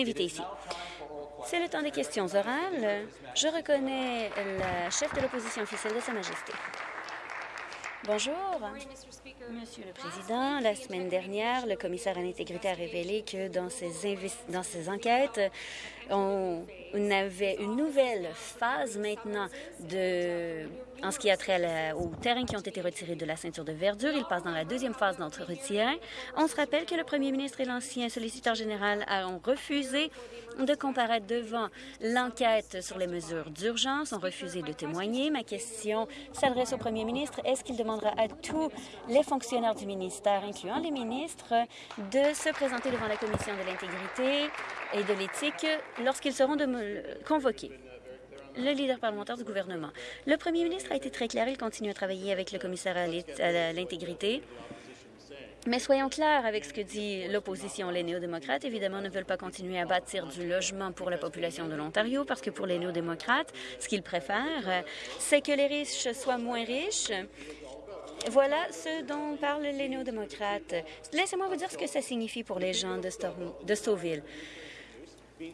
ici. C'est le temps des questions orales. Je reconnais la chef de l'opposition officielle de Sa Majesté. Bonjour. Monsieur le Président, la semaine dernière, le commissaire à l'intégrité a révélé que dans ses enquêtes, on avait une nouvelle phase maintenant de, en ce qui a trait aux terrains qui ont été retirés de la ceinture de verdure. Il passe dans la deuxième phase d'entretien. On se rappelle que le premier ministre et l'ancien solliciteur général ont refusé de comparaître devant l'enquête sur les mesures d'urgence, ont refusé de témoigner. Ma question s'adresse au premier ministre. Est-ce qu'il demandera à tous les fonctionnaires du ministère, incluant les ministres, de se présenter devant la commission de l'intégrité et de l'éthique lorsqu'ils seront convoqués le leader parlementaire du gouvernement. Le premier ministre a été très clair. Il continue à travailler avec le commissaire à l'intégrité. Mais soyons clairs avec ce que dit l'opposition. Les néo-démocrates, évidemment, ne veulent pas continuer à bâtir du logement pour la population de l'Ontario parce que pour les néo-démocrates, ce qu'ils préfèrent, c'est que les riches soient moins riches voilà ce dont parlent les néo-démocrates. Laissez-moi vous dire ce que ça signifie pour les gens de, Storm de Stouffville.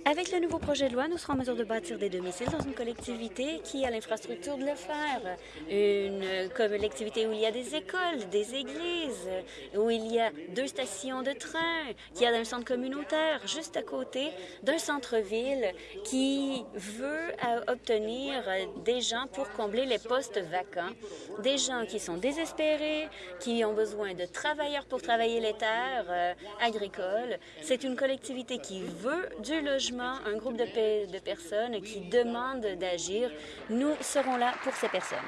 Avec le nouveau projet de loi, nous serons en mesure de bâtir des domiciles dans une collectivité qui a l'infrastructure de le faire. Une collectivité où il y a des écoles, des églises, où il y a deux stations de train, qui a un centre communautaire juste à côté d'un centre-ville qui veut euh, obtenir des gens pour combler les postes vacants, des gens qui sont désespérés, qui ont besoin de travailleurs pour travailler les terres euh, agricoles. C'est une collectivité qui veut du logement un groupe de, de personnes qui demandent d'agir. Nous serons là pour ces personnes.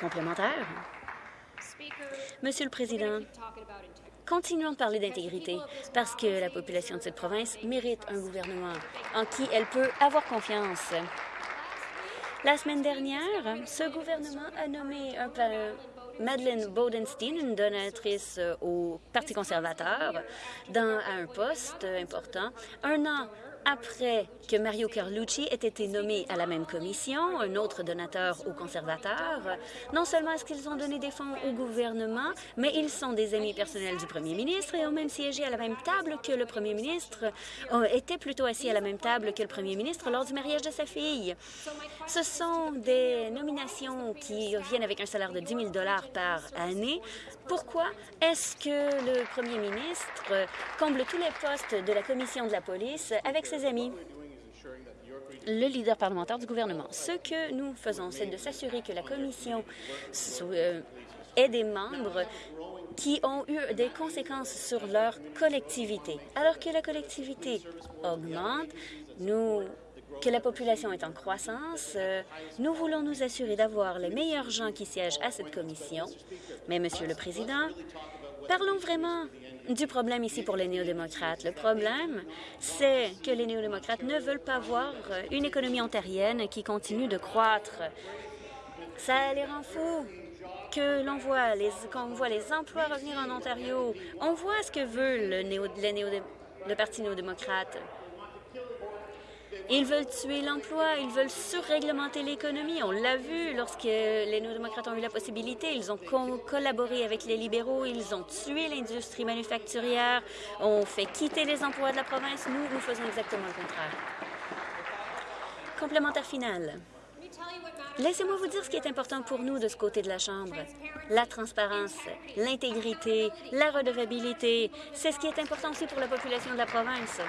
Complémentaire? Monsieur le Président, continuons de parler d'intégrité parce que la population de cette province mérite un gouvernement en qui elle peut avoir confiance. La semaine dernière, ce gouvernement a nommé un, Madeleine Bodenstein, une donatrice euh, au Parti conservateur, dans, un poste important. Un an après que Mario Carlucci ait été nommé à la même commission, un autre donateur aux conservateurs, non seulement est-ce qu'ils ont donné des fonds au gouvernement, mais ils sont des amis personnels du premier ministre et ont même siégé à la même table que le premier ministre, euh, étaient plutôt assis à la même table que le premier ministre lors du mariage de sa fille. Ce sont des nominations qui viennent avec un salaire de 10 000 par année. Pourquoi est-ce que le premier ministre comble tous les postes de la commission de la police avec ses amis? le leader parlementaire du gouvernement. Ce que nous faisons, c'est de s'assurer que la commission euh, ait des membres qui ont eu des conséquences sur leur collectivité. Alors que la collectivité augmente, nous que la population est en croissance, euh, nous voulons nous assurer d'avoir les meilleurs gens qui siègent à cette commission. Mais, Monsieur le Président, parlons vraiment du problème ici pour les néo-démocrates. Le problème, c'est que les néo-démocrates ne veulent pas voir euh, une économie ontarienne qui continue de croître. Ça les rend fous que l'on voit les, quand on voit les emplois revenir en Ontario. On voit ce que veut le, néo, le Parti néo-démocrate. Ils veulent tuer l'emploi, ils veulent surréglementer l'économie. On l'a vu lorsque les néo-démocrates ont eu la possibilité. Ils ont collaboré avec les libéraux, ils ont tué l'industrie manufacturière, ont fait quitter les emplois de la province. Nous, nous faisons exactement le contraire. Complémentaire final. Laissez-moi vous dire ce qui est important pour nous de ce côté de la Chambre. La transparence, l'intégrité, la redevabilité, c'est ce qui est important aussi pour la population de la province.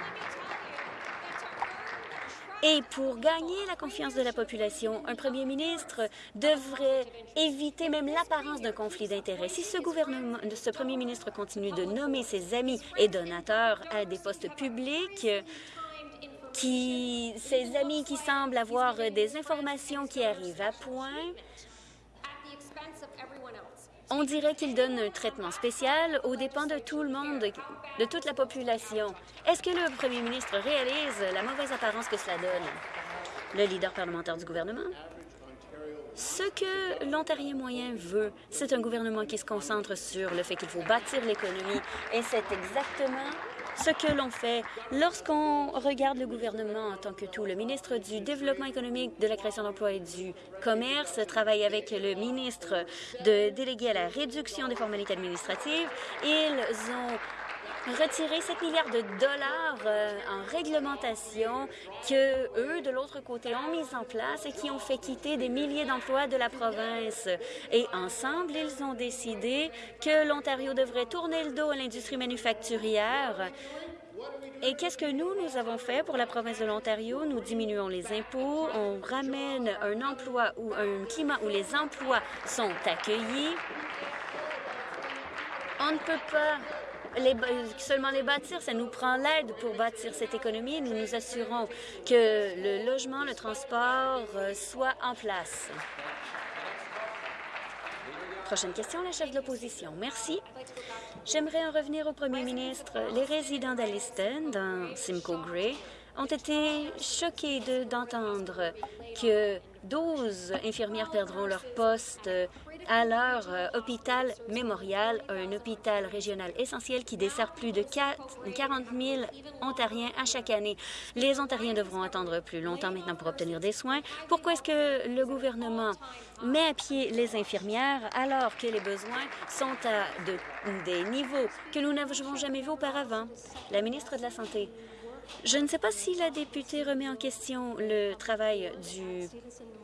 Et pour gagner la confiance de la population, un premier ministre devrait éviter même l'apparence d'un conflit d'intérêts. Si ce gouvernement, ce premier ministre continue de nommer ses amis et donateurs à des postes publics, qui, ses amis qui semblent avoir des informations qui arrivent à point, on dirait qu'il donne un traitement spécial aux dépens de tout le monde, de toute la population. Est-ce que le premier ministre réalise la mauvaise apparence que cela donne? Le leader parlementaire du gouvernement? Ce que l'Ontarien moyen veut, c'est un gouvernement qui se concentre sur le fait qu'il faut bâtir l'économie et c'est exactement ce que l'on fait lorsqu'on regarde le gouvernement en tant que tout. Le ministre du Développement économique, de la création d'emplois et du commerce travaille avec le ministre de délégué à la réduction des formalités administratives. Ils ont retirer 7 milliards de dollars euh, en réglementation que eux, de l'autre côté, ont mis en place et qui ont fait quitter des milliers d'emplois de la province. Et ensemble, ils ont décidé que l'Ontario devrait tourner le dos à l'industrie manufacturière et qu'est-ce que nous, nous avons fait pour la province de l'Ontario? Nous diminuons les impôts, on ramène un emploi ou un climat où les emplois sont accueillis. On ne peut pas seulement les bâtir, ça nous prend l'aide pour bâtir cette économie. Nous nous assurons que le logement, le transport euh, soit en place. Prochaine question, la chef de l'opposition. Merci. J'aimerais en revenir au premier ministre. Les résidents d'Alliston, dans Simcoe Gray, ont été choqués d'entendre que 12 infirmières perdront leur poste à leur hôpital mémorial, un hôpital régional essentiel qui dessert plus de 40 000 Ontariens à chaque année. Les Ontariens devront attendre plus longtemps maintenant pour obtenir des soins. Pourquoi est-ce que le gouvernement met à pied les infirmières alors que les besoins sont à des niveaux que nous n'avons jamais vus auparavant? La ministre de la Santé. Je ne sais pas si la députée remet en question le travail du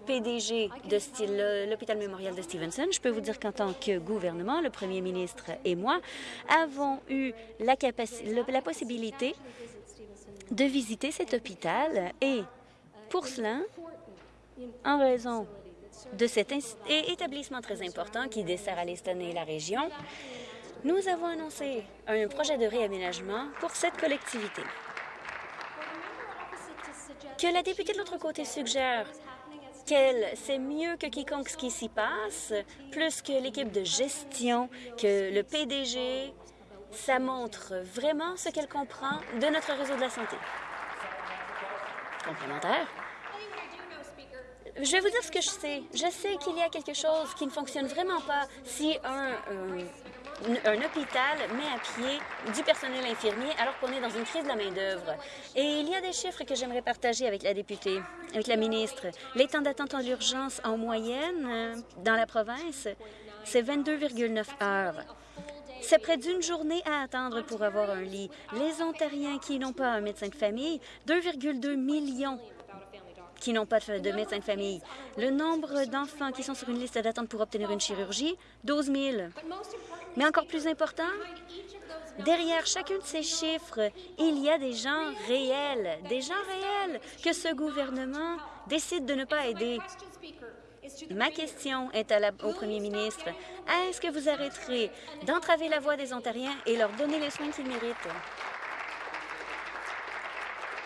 PDG de l'hôpital mémorial de Stevenson. Je peux vous dire qu'en tant que gouvernement, le premier ministre et moi avons eu la, possibilité de visiter cet hôpital et pour cela, en raison de cet établissement très important qui dessert Alliston et la région, nous avons annoncé un projet de réaménagement pour cette collectivité que la députée de l'autre côté suggère qu'elle sait mieux que quiconque ce qui s'y passe, plus que l'équipe de gestion, que le PDG, ça montre vraiment ce qu'elle comprend de notre réseau de la santé. Complémentaire. Je vais vous dire ce que je sais. Je sais qu'il y a quelque chose qui ne fonctionne vraiment pas si un, un hôpital met à pied du personnel infirmier alors qu'on est dans une crise de la main-d'œuvre. Et il y a des chiffres que j'aimerais partager avec la députée, avec la ministre. Les temps d'attente en urgence en moyenne euh, dans la province, c'est 22,9 heures. C'est près d'une journée à attendre pour avoir un lit. Les Ontariens qui n'ont pas un médecin de famille, 2,2 millions qui n'ont pas de médecin de famille. Le nombre d'enfants qui sont sur une liste d'attente pour obtenir une chirurgie, 12 000. Mais encore plus important, derrière chacun de ces chiffres, il y a des gens réels, des gens réels que ce gouvernement décide de ne pas aider. Ma question est au premier ministre. Est-ce que vous arrêterez d'entraver la voix des Ontariens et leur donner les soins qu'ils méritent?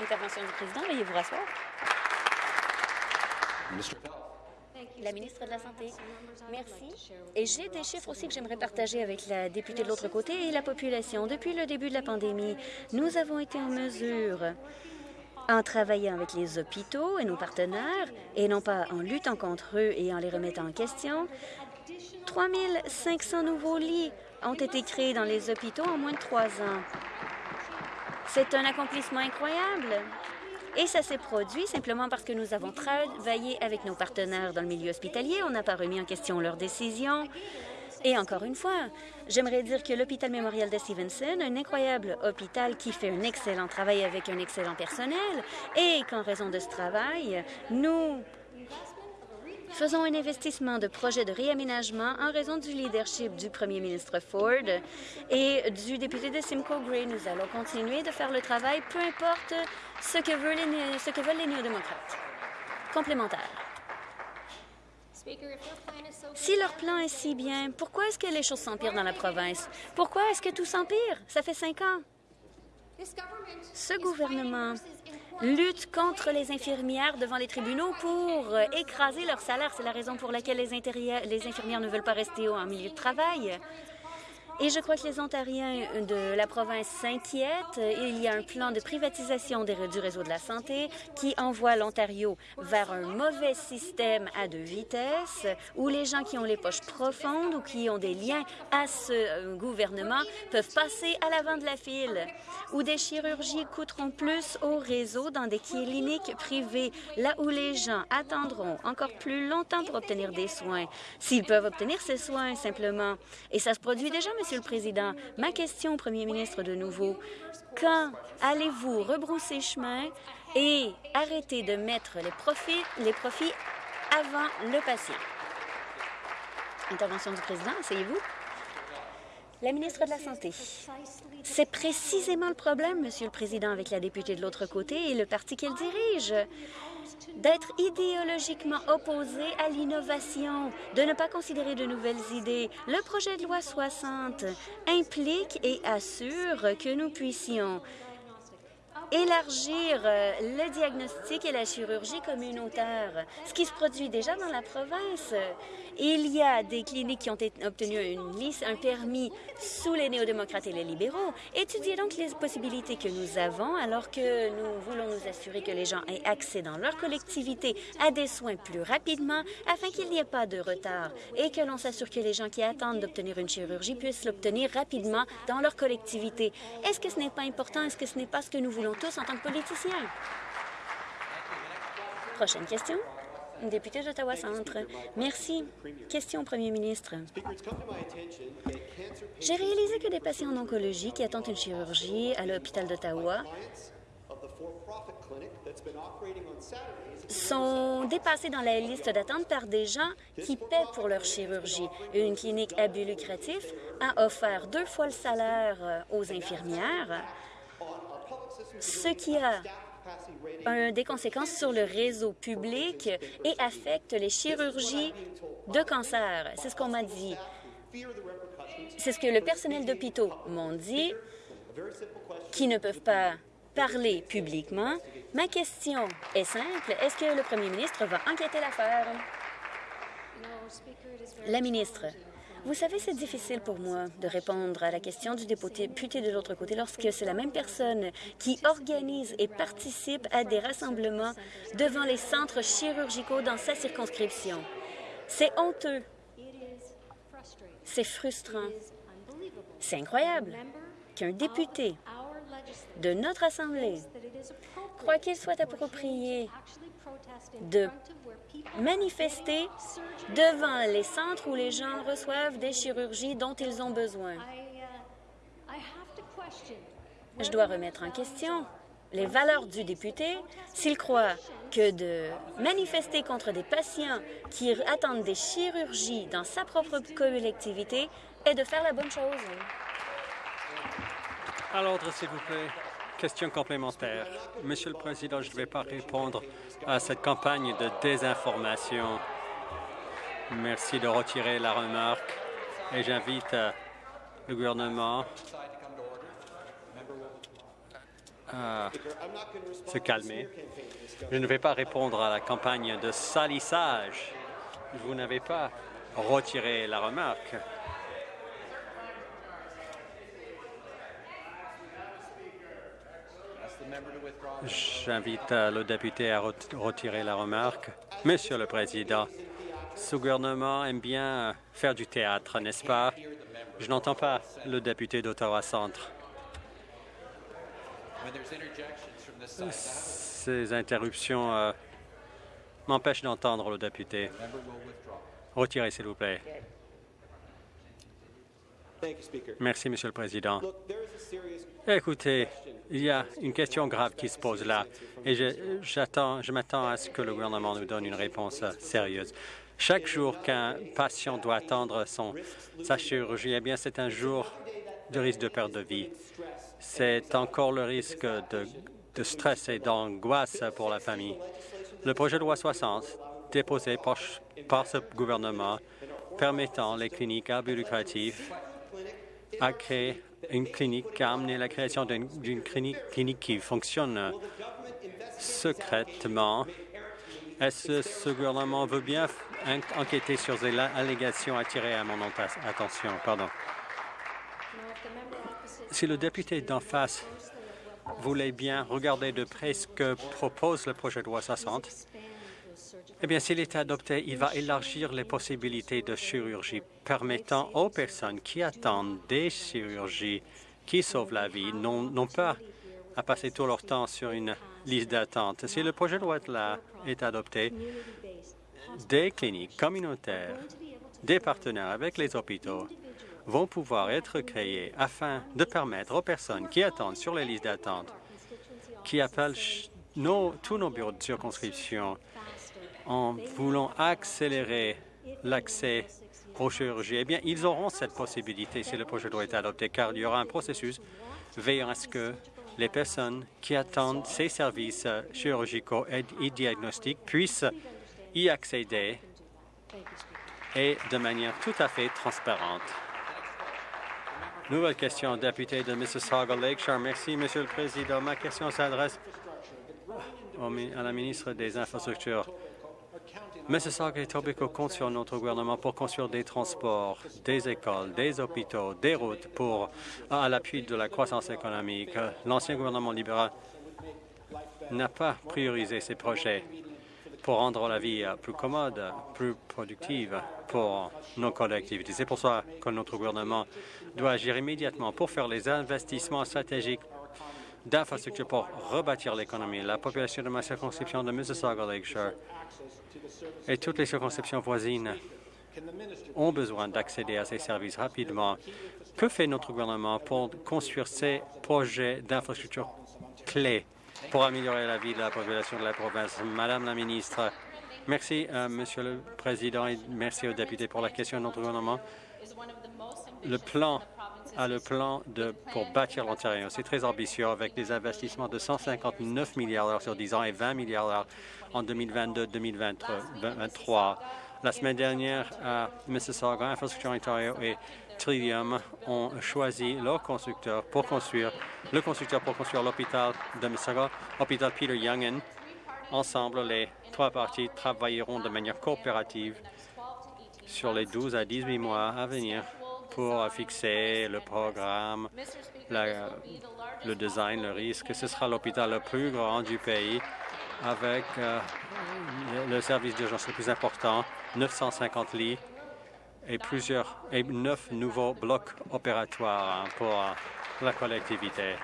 Intervention du président, veuillez vous rasseoir. La ministre de la Santé. Merci. Et j'ai des chiffres aussi que j'aimerais partager avec la députée de l'autre côté et la population. Depuis le début de la pandémie, nous avons été en mesure en travaillant avec les hôpitaux et nos partenaires, et non pas en luttant contre eux et en les remettant en question, 3 500 nouveaux lits ont été créés dans les hôpitaux en moins de trois ans. C'est un accomplissement incroyable. Et ça s'est produit simplement parce que nous avons travaillé avec nos partenaires dans le milieu hospitalier. On n'a pas remis en question leurs décisions. Et encore une fois, j'aimerais dire que l'hôpital mémorial de Stevenson, un incroyable hôpital qui fait un excellent travail avec un excellent personnel, et qu'en raison de ce travail, nous Faisons un investissement de projet de réaménagement en raison du leadership du premier ministre Ford et du député de Simcoe Gray. Nous allons continuer de faire le travail, peu importe ce que veulent les, ce que veulent les néo-démocrates. Complémentaire. Si leur plan est si bien, pourquoi est-ce que les choses s'empirent dans la province? Pourquoi est-ce que tout s'empire? Ça fait cinq ans. Ce gouvernement lutte contre les infirmières devant les tribunaux pour euh, écraser leur salaire. C'est la raison pour laquelle les, les infirmières ne veulent pas rester en milieu de travail. Et je crois que les Ontariens de la province s'inquiètent. Il y a un plan de privatisation du réseau de la santé qui envoie l'Ontario vers un mauvais système à deux vitesses où les gens qui ont les poches profondes ou qui ont des liens à ce euh, gouvernement peuvent passer à l'avant de la file, où des chirurgies coûteront plus au réseau dans des cliniques privées, là où les gens attendront encore plus longtemps pour obtenir des soins, s'ils peuvent obtenir ces soins simplement. Et ça se produit déjà, Monsieur Monsieur le Président. Ma question au Premier ministre de nouveau. Quand allez-vous rebrousser chemin et arrêter de mettre les profits, avant le passé? Intervention du président, asseyez-vous. La ministre de la Santé. C'est précisément le problème, Monsieur le Président, avec la députée de l'autre côté et le parti qu'elle dirige d'être idéologiquement opposé à l'innovation, de ne pas considérer de nouvelles idées. Le projet de loi 60 implique et assure que nous puissions élargir euh, le diagnostic et la chirurgie communautaire, ce qui se produit déjà dans la province. Il y a des cliniques qui ont obtenu une liste, un permis sous les néo-démocrates et les libéraux. Étudiez donc les possibilités que nous avons alors que nous voulons nous assurer que les gens aient accès dans leur collectivité à des soins plus rapidement afin qu'il n'y ait pas de retard et que l'on s'assure que les gens qui attendent d'obtenir une chirurgie puissent l'obtenir rapidement dans leur collectivité. Est-ce que ce n'est pas important? Est-ce que ce n'est pas ce que nous voulons tous en tant que politiciens? Prochaine question. Député d'Ottawa-Centre. Merci. Question au premier ministre. J'ai réalisé que des patients en oncologie qui attendent une chirurgie à l'hôpital d'Ottawa sont dépassés dans la liste d'attente par des gens qui paient pour leur chirurgie. Une clinique à but lucratif a offert deux fois le salaire aux infirmières, ce qui a des conséquences sur le réseau public et affecte les chirurgies de cancer. C'est ce qu'on m'a dit. C'est ce que le personnel d'hôpitaux m'ont dit, qui ne peuvent pas parler publiquement. Ma question est simple. Est-ce que le premier ministre va enquêter l'affaire? La ministre, vous savez, c'est difficile pour moi de répondre à la question du député de l'autre côté lorsque c'est la même personne qui organise et participe à des rassemblements devant les centres chirurgicaux dans sa circonscription. C'est honteux. C'est frustrant. C'est incroyable qu'un député de notre Assemblée croit qu'il soit approprié de manifester devant les centres où les gens reçoivent des chirurgies dont ils ont besoin. Je dois remettre en question les valeurs du député s'il croit que de manifester contre des patients qui attendent des chirurgies dans sa propre collectivité est de faire la bonne chose. À l'ordre, s'il vous plaît. Question complémentaire. Monsieur le Président, je ne vais pas répondre à cette campagne de désinformation. Merci de retirer la remarque et j'invite euh, le gouvernement à se calmer. Je ne vais pas répondre à la campagne de salissage. Vous n'avez pas retiré la remarque. J'invite euh, le député à retirer la remarque. Monsieur le Président, ce gouvernement aime bien faire du théâtre, n'est-ce pas? Je n'entends pas le député d'Ottawa-Centre. Ces interruptions euh, m'empêchent d'entendre le député. Retirez, s'il vous plaît. Merci, Monsieur le Président. Écoutez, il y a une question grave qui se pose là et je m'attends à ce que le gouvernement nous donne une réponse sérieuse. Chaque jour qu'un patient doit attendre sa chirurgie, eh bien, c'est un jour de risque de perte de vie. C'est encore le risque de, de stress et d'angoisse pour la famille. Le projet de loi 60, déposé par, par ce gouvernement, permettant les cliniques à but lucratif à créer une clinique, a amené la création d'une clinique, qui fonctionne secrètement. Est-ce que ce gouvernement veut bien enquêter sur les allégations attirées à mon attention? Pardon. Si le député d'en face voulait bien regarder de près ce que propose le projet de loi 60, eh bien, s'il est adopté, il va élargir les possibilités de chirurgie permettant aux personnes qui attendent des chirurgies qui sauvent la vie n'ont pas à passer tout leur temps sur une liste d'attente. Si le projet de loi est adopté, des cliniques communautaires, des partenaires avec les hôpitaux vont pouvoir être créés afin de permettre aux personnes qui attendent sur les listes d'attente, qui appellent tous nos bureaux de circonscription en voulant accélérer l'accès aux chirurgies, eh bien, ils auront cette possibilité si le projet doit être adopté, car il y aura un processus veillant à ce que les personnes qui attendent ces services chirurgicaux et diagnostiques puissent y accéder et de manière tout à fait transparente. Nouvelle question, député de Mississauga Lakeshore. Merci, Monsieur le Président. Ma question s'adresse à la ministre des Infrastructures. Mississauga et Tobico comptent sur notre gouvernement pour construire des transports, des écoles, des hôpitaux, des routes pour, à l'appui de la croissance économique. L'ancien gouvernement libéral n'a pas priorisé ces projets pour rendre la vie plus commode, plus productive pour nos collectivités. C'est pour ça que notre gouvernement doit agir immédiatement pour faire les investissements stratégiques d'infrastructures pour rebâtir l'économie. La population de ma circonscription de Mississauga Lakeshore et toutes les circonscriptions voisines ont besoin d'accéder à ces services rapidement. Que fait notre gouvernement pour construire ces projets d'infrastructures clés pour améliorer la vie de la population de la province? Madame la ministre, merci, euh, Monsieur le Président, et merci aux députés pour la question de notre gouvernement. Le plan a le plan pour bâtir l'Ontario. C'est très ambitieux avec des investissements de 159 milliards sur 10 ans et 20 milliards en 2022-2023. La semaine dernière, à Mississauga, Infrastructure Ontario et Trillium ont choisi leur constructeur pour construire le constructeur pour construire l'hôpital de Mississauga, l'hôpital Peter Youngin. Ensemble, les trois parties travailleront de manière coopérative sur les 12 à 18 mois à venir pour fixer le programme, le design, le risque. Ce sera l'hôpital le plus grand du pays avec euh, le service d'urgence le plus important, 950 lits et plusieurs et neuf nouveaux blocs opératoires pour la collectivité.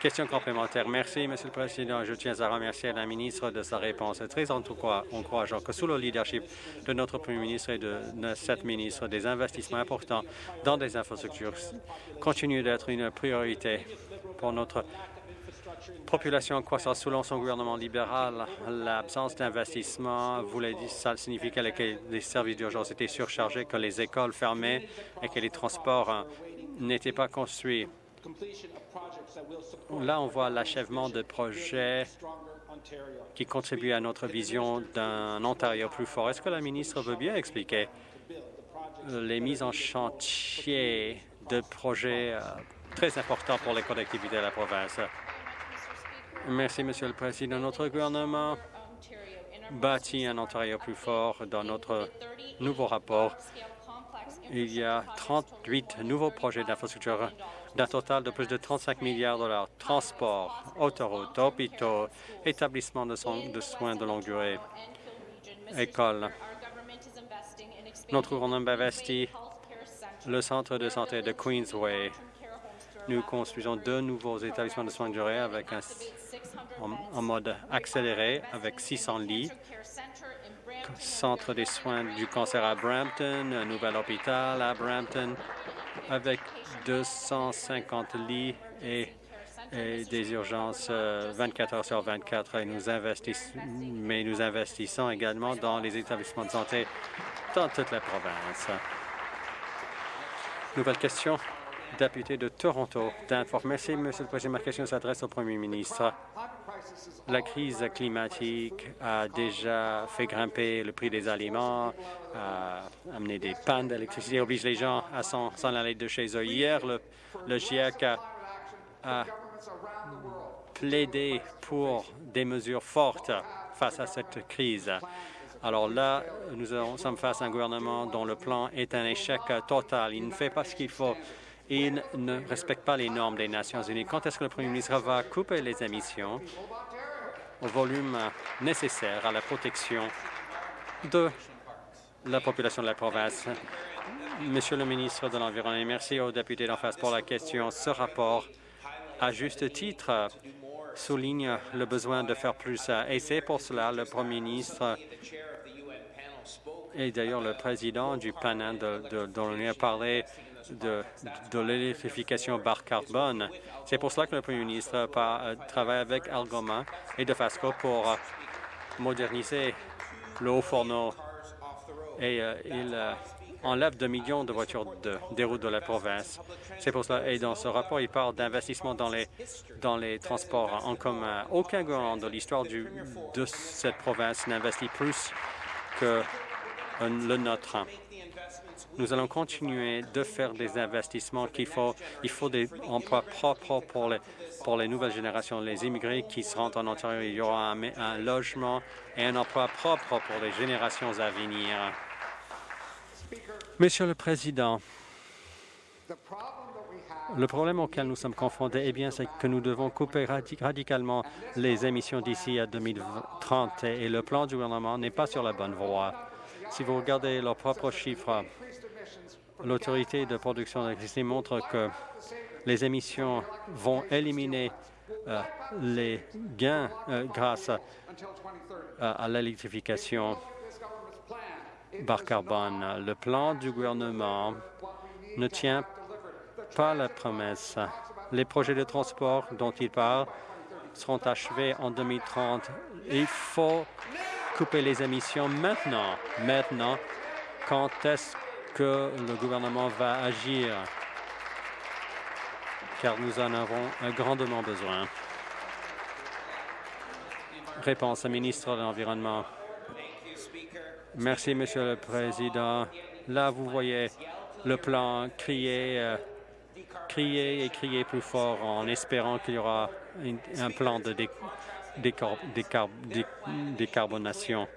Question complémentaire. Merci, Monsieur le Président. Je tiens à remercier la ministre de sa réponse. C'est très encourageant que sous le leadership de notre Premier ministre et de cette ministre, des investissements importants dans des infrastructures continuent d'être une priorité pour notre population croissant selon son gouvernement libéral. L'absence d'investissement voulait dire ça signifie que les services d'urgence étaient surchargés, que les écoles fermaient et que les transports euh, n'étaient pas construits. Là, on voit l'achèvement de projets qui contribuent à notre vision d'un Ontario plus fort. Est-ce que la ministre veut bien expliquer les mises en chantier de projets euh, très importants pour les collectivités de la province? Merci, Monsieur le Président. Notre gouvernement bâtit un Ontario plus fort dans notre nouveau rapport. Il y a 38 nouveaux projets d'infrastructure d'un total de plus de 35 milliards de dollars. Transport, autoroutes, hôpitaux, établissements de, soins de longue durée, écoles. Notre gouvernement investit le centre de santé de Queensway. Nous construisons deux nouveaux établissements de soins de durée avec un, en, mode accéléré avec 600 lits centre des soins du cancer à Brampton, un nouvel hôpital à Brampton, avec 250 lits et, des urgences 24 euh, heures sur 24. Et nous investissons, mais nous investissons également dans les établissements de santé dans toute la province. Nouvelle question, député de Toronto. Merci, Monsieur le Président. Ma question s'adresse au Premier ministre. La crise climatique a déjà fait grimper le prix des aliments, a amené des pannes d'électricité, oblige les gens à s'en aller de chez eux. Hier, le, GIEC a, plaidé pour des mesures fortes face à cette crise. Alors là, nous sommes face à un gouvernement dont le plan est un échec total. Il ne fait pas ce qu'il faut. Il ne respecte pas les normes des Nations unies. Quand est-ce que le Premier ministre va couper les émissions au volume nécessaire à la protection de la population de la province? Monsieur le ministre de l'Environnement, merci aux députés d'en face pour la question. Ce rapport, à juste titre, souligne le besoin de faire plus. Et c'est pour cela le Premier ministre et d'ailleurs le président du panel de, de, a parlé de, de l'électrification bar carbone. C'est pour cela que le Premier ministre travaille avec Algoma et de Fasco pour moderniser le haut fourneau et il enlève 2 millions de voitures des routes de la province. C'est pour cela. Et dans ce rapport, il parle d'investissement dans les, dans les transports en commun. Aucun gouvernement de l'histoire de cette province n'investit plus que le nôtre. Nous allons continuer de faire des investissements qu'il faut. Il faut des emplois propres pour les, pour les nouvelles générations, les immigrés qui se rendent en Ontario. Il y aura un, logement et un emploi propre pour les générations à venir. Monsieur le Président, le problème auquel nous sommes confrontés, eh bien, c'est que nous devons couper radicalement les émissions d'ici à 2030 et le plan du gouvernement n'est pas sur la bonne voie. Si vous regardez leurs propres chiffres, l'autorité de production d'électricité montre que les émissions vont éliminer euh, les gains euh, grâce à l'électrification bar carbone. Le plan du gouvernement ne tient pas la promesse. Les projets de transport dont il parle seront achevés en 2030. Il faut couper les émissions maintenant. Maintenant, quand est-ce que le gouvernement va agir? Car nous en avons grandement besoin. Réponse au ministre de l'Environnement. Merci, Monsieur le Président. Là, vous voyez le plan crier, euh, crier et crier plus fort en espérant qu'il y aura un plan de décarbonation.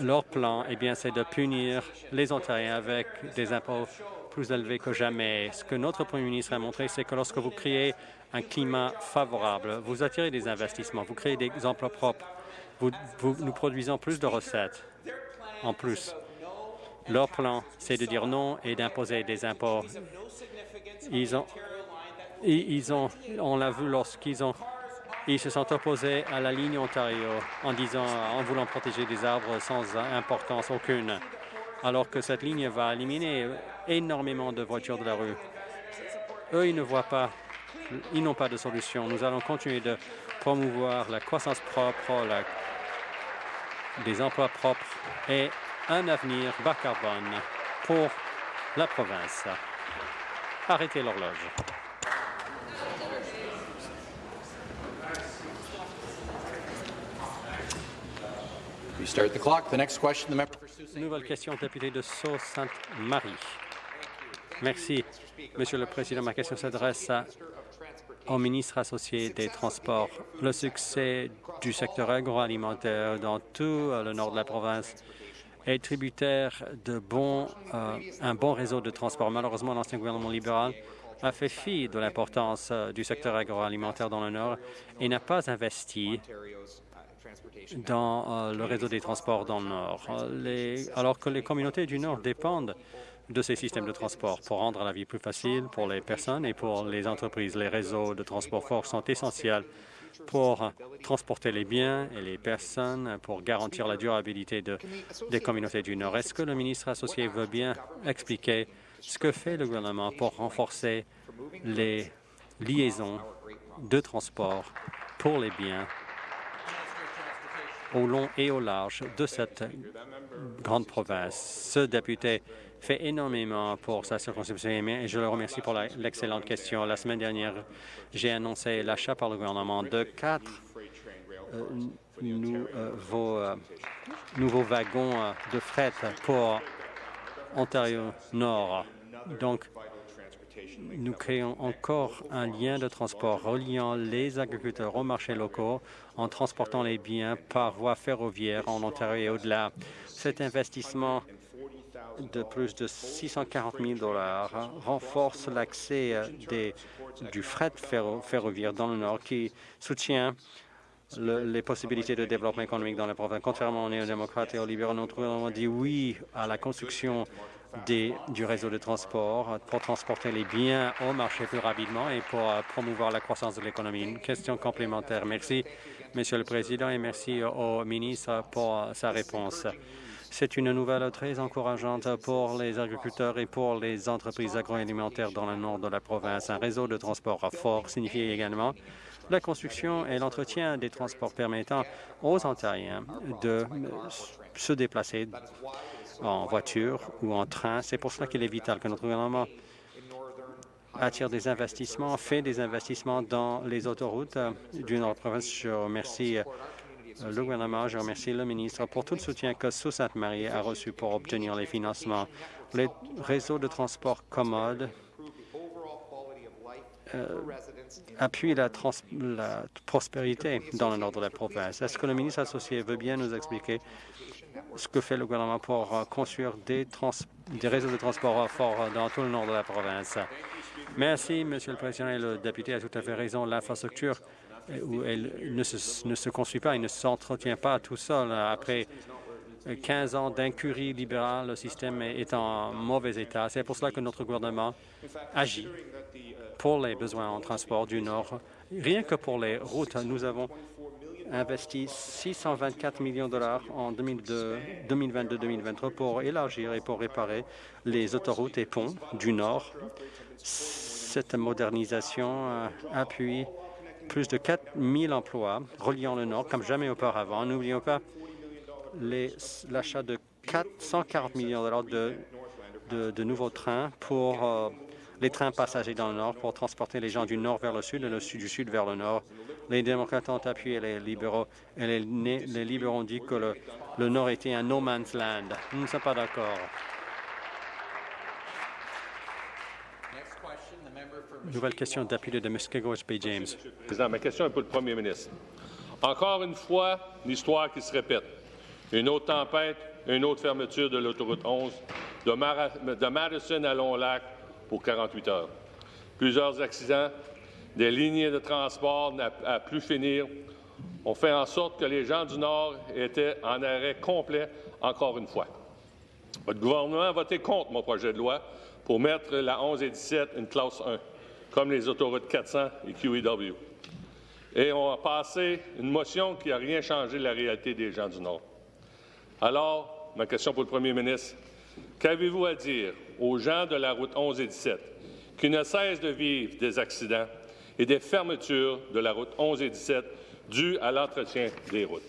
Leur plan, eh bien, c'est de punir les Ontariens avec des impôts plus élevés que jamais. Ce que notre Premier ministre a montré, c'est que lorsque vous créez un climat favorable, vous attirez des investissements, vous créez des emplois propres, nous produisons plus de recettes en plus. Leur plan, c'est de dire non et d'imposer des impôts. Ils ont, ils ont, on l'a vu lorsqu'ils ont, ils se sont opposés à la ligne Ontario en disant, en voulant protéger des arbres sans importance aucune, alors que cette ligne va éliminer énormément de voitures de la rue. Eux, ils ne voient pas, ils n'ont pas de solution. Nous allons continuer de promouvoir la croissance propre, des emplois propres et un avenir bas carbone pour la province. Arrêtez l'horloge. Nouvelle question, député de Sault-Sainte-Marie. Merci, Monsieur le Président. Ma question s'adresse au ministre associé des Transports. Le succès du secteur agroalimentaire dans tout euh, le nord de la province est tributaire de bons, euh, un bon réseau de transport. Malheureusement, l'ancien gouvernement libéral a fait fi de l'importance euh, du secteur agroalimentaire dans le Nord et n'a pas investi dans le réseau des transports dans le Nord. alors que les communautés du Nord dépendent de ces systèmes de transport pour rendre la vie plus facile pour les personnes et pour les entreprises. Les réseaux de transport forts sont essentiels pour transporter les biens et les personnes pour garantir la durabilité de, des communautés du Nord. Est-ce que le ministre associé veut bien expliquer ce que fait le gouvernement pour renforcer les liaisons de transport pour les biens au long et au large de cette grande province. Ce député fait énormément pour sa circonscription et je le remercie pour l'excellente question. La semaine dernière, j'ai annoncé l'achat par le gouvernement de quatre euh, nouveaux, euh, nouveaux, wagons euh, de fret pour Ontario Nord. Donc, nous créons encore un lien de transport reliant les agriculteurs aux marchés locaux en transportant les biens par voie ferroviaire en Ontario et au-delà. Cet investissement de plus de 640 000 renforce l'accès euh, du fret ferroviaire dans le Nord qui soutient les possibilités de développement économique dans la province. Contrairement aux néo-démocrates et aux libéraux, notre gouvernement dit oui à la construction du réseau de transport pour transporter les biens au marché plus rapidement et pour euh, promouvoir la croissance de l'économie. Une question complémentaire. Merci, Monsieur le Président, et merci au ministre pour euh, sa réponse. C'est une nouvelle très encourageante pour les agriculteurs et pour les entreprises agroalimentaires dans le nord de la province. Un réseau de transport fort signifie également la construction et l'entretien des transports permettant aux Ontariens de se déplacer en voiture ou en train. C'est pour cela qu'il est vital que notre gouvernement attire des investissements, fait des investissements dans les autoroutes du Nord-Province. Je remercie euh, le gouvernement, je remercie le ministre pour tout le soutien que Sault-Sainte-Marie a reçu pour obtenir les financements. Les réseaux de transport commodes euh, appuient la, la, prospérité dans le nord de la province. Est-ce que le ministre associé veut bien nous expliquer ce que fait le gouvernement pour euh, construire des, réseaux de transport forts dans tout le nord de la province. Merci, Monsieur le Président. Et le député a tout à fait raison. L'infrastructure, euh, elle ne se, ne se construit pas, il ne s'entretient pas tout seul. Après 15 ans d'incurie libérale, le système est en mauvais état. C'est pour cela que notre gouvernement agit pour les besoins en transport du Nord. Rien que pour les routes, nous avons investi 624 millions de dollars en 2022-2023 pour élargir et pour réparer les autoroutes et ponts du Nord. Cette modernisation euh, appuie plus de 4 000 emplois reliant le Nord comme jamais auparavant. N'oublions pas l'achat de 440 millions de dollars de, nouveaux trains pour euh, les trains passagers dans le Nord pour transporter les gens du Nord vers le Sud et le sud, du Sud vers le Nord. Les démocrates ont appuyé les libéraux et les, les libéraux ont dit que le, le Nord était un no man's land. Nous ne sommes pas d'accord. Nouvelle question d'appui de Muskego Bay James. Président, ma question est pour le premier ministre. Encore une fois, l'histoire qui se répète. Une autre tempête, une autre fermeture de l'autoroute 11 de, de Madison à Long-Lac pour 48 heures. Plusieurs accidents, des lignes de transport à plus finir ont fait en sorte que les gens du Nord étaient en arrêt complet encore une fois. Votre gouvernement a voté contre mon projet de loi pour mettre la 11 et 17 une classe 1, comme les autoroutes 400 et QEW. Et on a passé une motion qui n'a rien changé de la réalité des gens du Nord. Alors, ma question pour le premier ministre, qu'avez-vous à dire aux gens de la route 11 et 17 qui ne cessent de vivre des accidents et des fermetures de la route 11 et 17 dues à l'entretien des routes.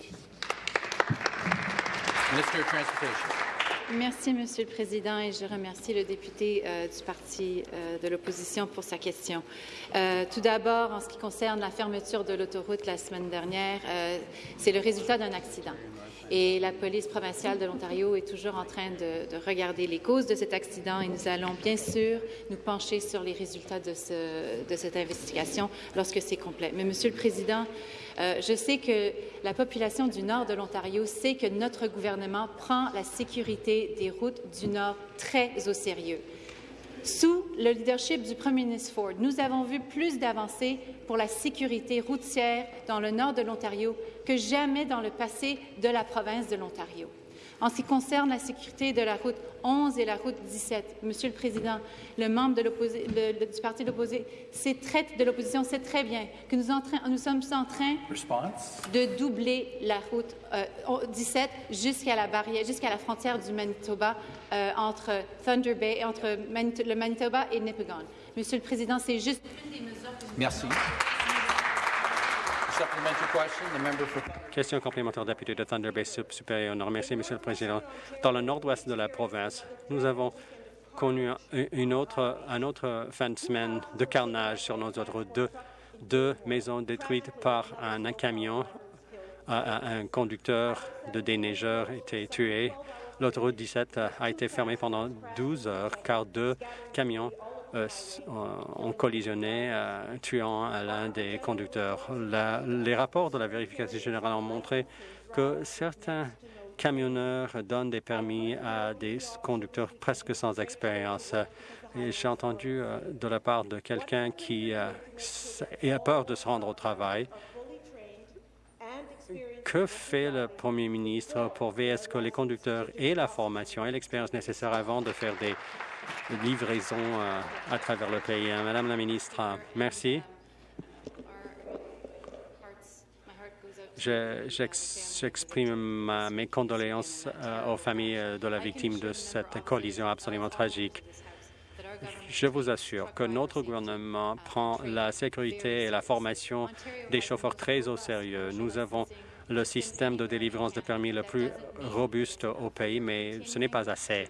Merci, Monsieur le Président, et je remercie le député euh, du Parti euh, de l'opposition pour sa question. Euh, tout d'abord, en ce qui concerne la fermeture de l'autoroute la semaine dernière, c'est le résultat d'un accident. Et la police provinciale de l'Ontario est toujours en train de, de, regarder les causes de cet accident et nous allons bien sûr nous pencher sur les résultats de cette investigation lorsque c'est complet. Mais, Monsieur le Président, euh, je sais que la population du nord de l'Ontario sait que notre gouvernement prend la sécurité des routes du nord très au sérieux. Sous le leadership du premier ministre Ford, nous avons vu plus d'avancées pour la sécurité routière dans le nord de l'Ontario que jamais dans le passé de la province de l'Ontario. En ce qui concerne la sécurité de la route 11 et la route 17, Monsieur le Président, le membre de le, du Parti de l'opposition sait très bien que nous, nous, sommes en train de doubler la route euh, 17 jusqu'à la barrière, jusqu'à la frontière du Manitoba euh, entre Thunder Bay, entre le Manitoba et Nipigon. Monsieur le Président, c'est juste une des mesures que nous Merci. Question complémentaire député de Thunder Bay supérieur Nord. Merci, Monsieur le Président. Dans le nord-ouest de la province, nous avons connu une autre, un autre fin de semaine de carnage sur nos autres deux, deux maisons détruites par un, camion. Un, conducteur de déneigeur été tué. L'autoroute 17 a été fermée pendant 12 heures car deux camions ont collisionné, euh, tuant l'un des conducteurs. les rapports de la vérification générale ont montré que certains camionneurs donnent des permis à des conducteurs presque sans expérience. J'ai entendu euh, de la part de quelqu'un qui a peur de se rendre au travail. Que fait le premier ministre pour veiller à ce que les conducteurs aient la formation et l'expérience nécessaire avant de faire des livraison euh, à travers le pays. Hein. Madame la ministre, merci. J'exprime mes condoléances aux familles de la victime de cette collision absolument tragique. Je vous assure que notre gouvernement prend la sécurité et la formation des chauffeurs très au sérieux. Nous avons le système de délivrance de permis le plus robuste au pays, mais ce n'est pas assez.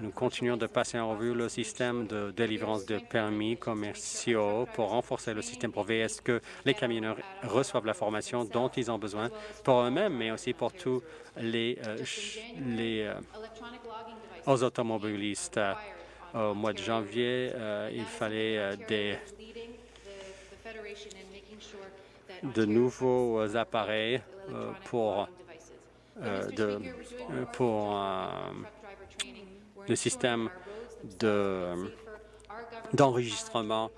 Nous continuons de passer en revue le système de délivrance de permis commerciaux pour renforcer le système pour veiller à ce que les camionneurs reçoivent la formation dont ils ont besoin pour eux-mêmes, mais aussi pour tous les, euh, euh, automobilistes. Au mois de janvier, euh, il fallait des de nouveaux appareils pour, pour le système d'enregistrement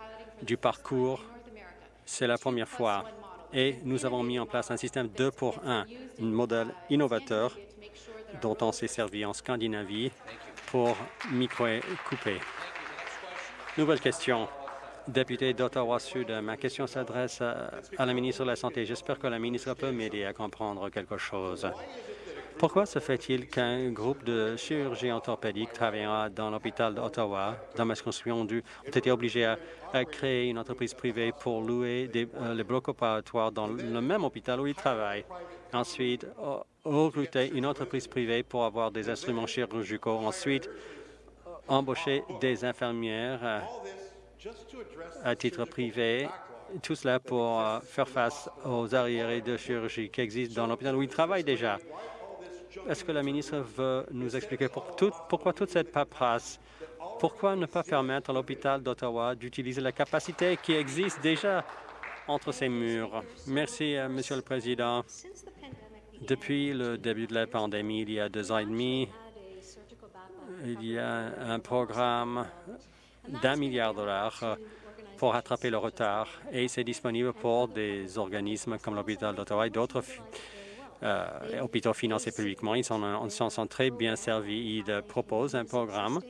du parcours. C'est la première fois. Et nous avons mis en place un système 2 pour 1, un modèle innovateur dont on s'est servi en Scandinavie pour micro-couper. Nouvelle question député d'Ottawa-Sud. Ma question s'adresse à la ministre de la Santé. J'espère que la ministre peut m'aider à comprendre quelque chose. Pourquoi se fait-il qu'un groupe de chirurgiens orthopédiques travaillant dans l'hôpital d'Ottawa, dans ma circonscription, ont été obligés à, créer une entreprise privée pour louer euh, les blocs opératoires dans le même hôpital où ils travaillent? Ensuite, recruter une entreprise privée pour avoir des instruments chirurgicaux. Ensuite, embaucher des infirmières à titre privé, tout cela pour euh, faire face aux arriérés de chirurgie qui existent dans l'hôpital où ils travaillent déjà. Est-ce que la ministre veut nous expliquer pourquoi toute cette paperasse? Pourquoi ne pas permettre à l'hôpital d'Ottawa d'utiliser la capacité qui existe déjà entre ces murs? Merci, euh, Monsieur le Président. Depuis le début de la pandémie, il y a deux ans et demi, il y a un programme d'un milliard de dollars euh, pour rattraper le retard et c'est disponible pour des organismes comme l'hôpital d'Ottawa et d'autres euh, hôpitaux financés publiquement. Ils s'en sont très bien servis. Ils proposent un programme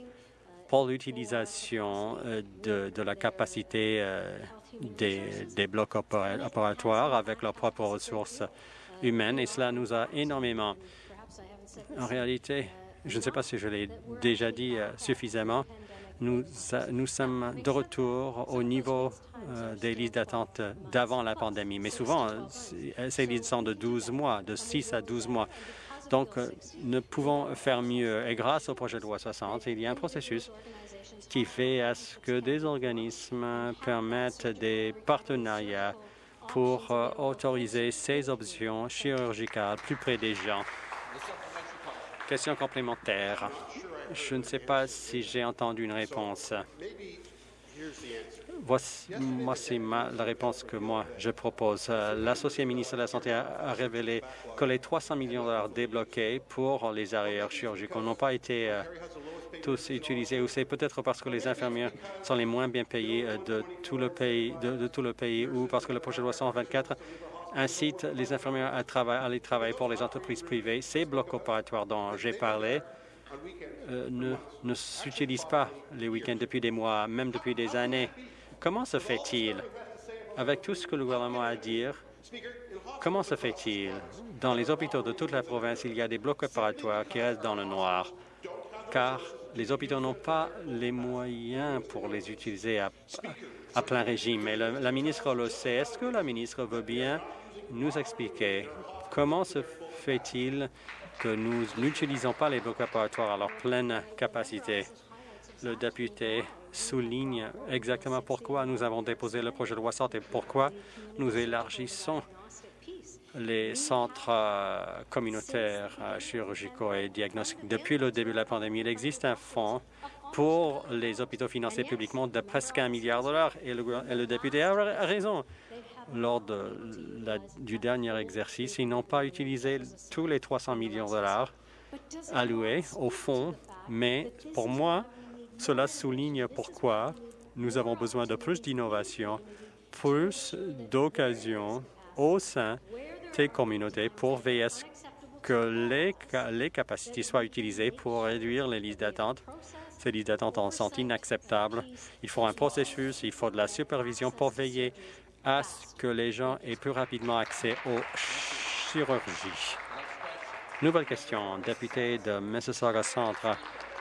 pour l'utilisation euh, de, la capacité des, des, blocs opératoires avec leurs propres ressources humaines et cela nous a énormément. En réalité, je ne sais pas si je l'ai déjà dit suffisamment, nous, sommes de retour au niveau euh, des listes d'attente d'avant la pandémie. Mais souvent, euh, ces listes sont de 12 mois, de 6 à 12 mois. Donc, euh, nous pouvons faire mieux. Et grâce au projet de loi 60, il y a un processus qui fait à ce que des organismes permettent des partenariats pour autoriser ces options chirurgicales plus près des gens. Question complémentaire. Je ne sais pas si j'ai entendu une réponse. Voici, c'est la réponse que moi, je propose. L'associé ministre de la Santé a, révélé que les 300 millions de dollars débloqués pour les arrières chirurgicaux n'ont pas été euh, tous utilisés. Ou c'est peut-être parce que les infirmières sont les moins bien payées euh, de tout le pays, de, tout le pays ou parce que le projet de loi 124 incite les infirmières à, à aller travailler pour les entreprises privées. Ces blocs opératoires dont j'ai parlé ne, ne s'utilisent pas les week-ends depuis des mois, même depuis des années. Comment se fait-il, avec tout ce que le gouvernement a à dire, comment se fait-il dans les hôpitaux de toute la province, il y a des blocs opératoires qui restent dans le noir, car les hôpitaux n'ont pas les moyens pour les utiliser à, à plein régime. Et la ministre le sait. Est-ce que la ministre veut bien nous expliquer comment se fait-il que nous n'utilisons pas les opératoires à leur pleine capacité. Le député souligne exactement pourquoi nous avons déposé le projet de loi et pourquoi nous élargissons les centres euh, communautaires euh, chirurgicaux et diagnostiques. Depuis le début de la pandémie, il existe un fonds pour les hôpitaux financés publiquement de presque un milliard de dollars et le député a raison lors du dernier exercice. Ils n'ont pas utilisé tous les 300 millions de dollars alloués au fond, mais pour moi, cela souligne pourquoi nous avons besoin de plus d'innovation, plus d'occasions au sein des communautés pour veiller à ce que les, les capacités soient utilisées pour réduire les listes d'attente. Ces listes d'attente sont inacceptables. Il faut un processus, il faut de la supervision pour veiller à ce que les gens aient plus rapidement accès aux chirurgies. Nouvelle question, député de Mississauga Centre.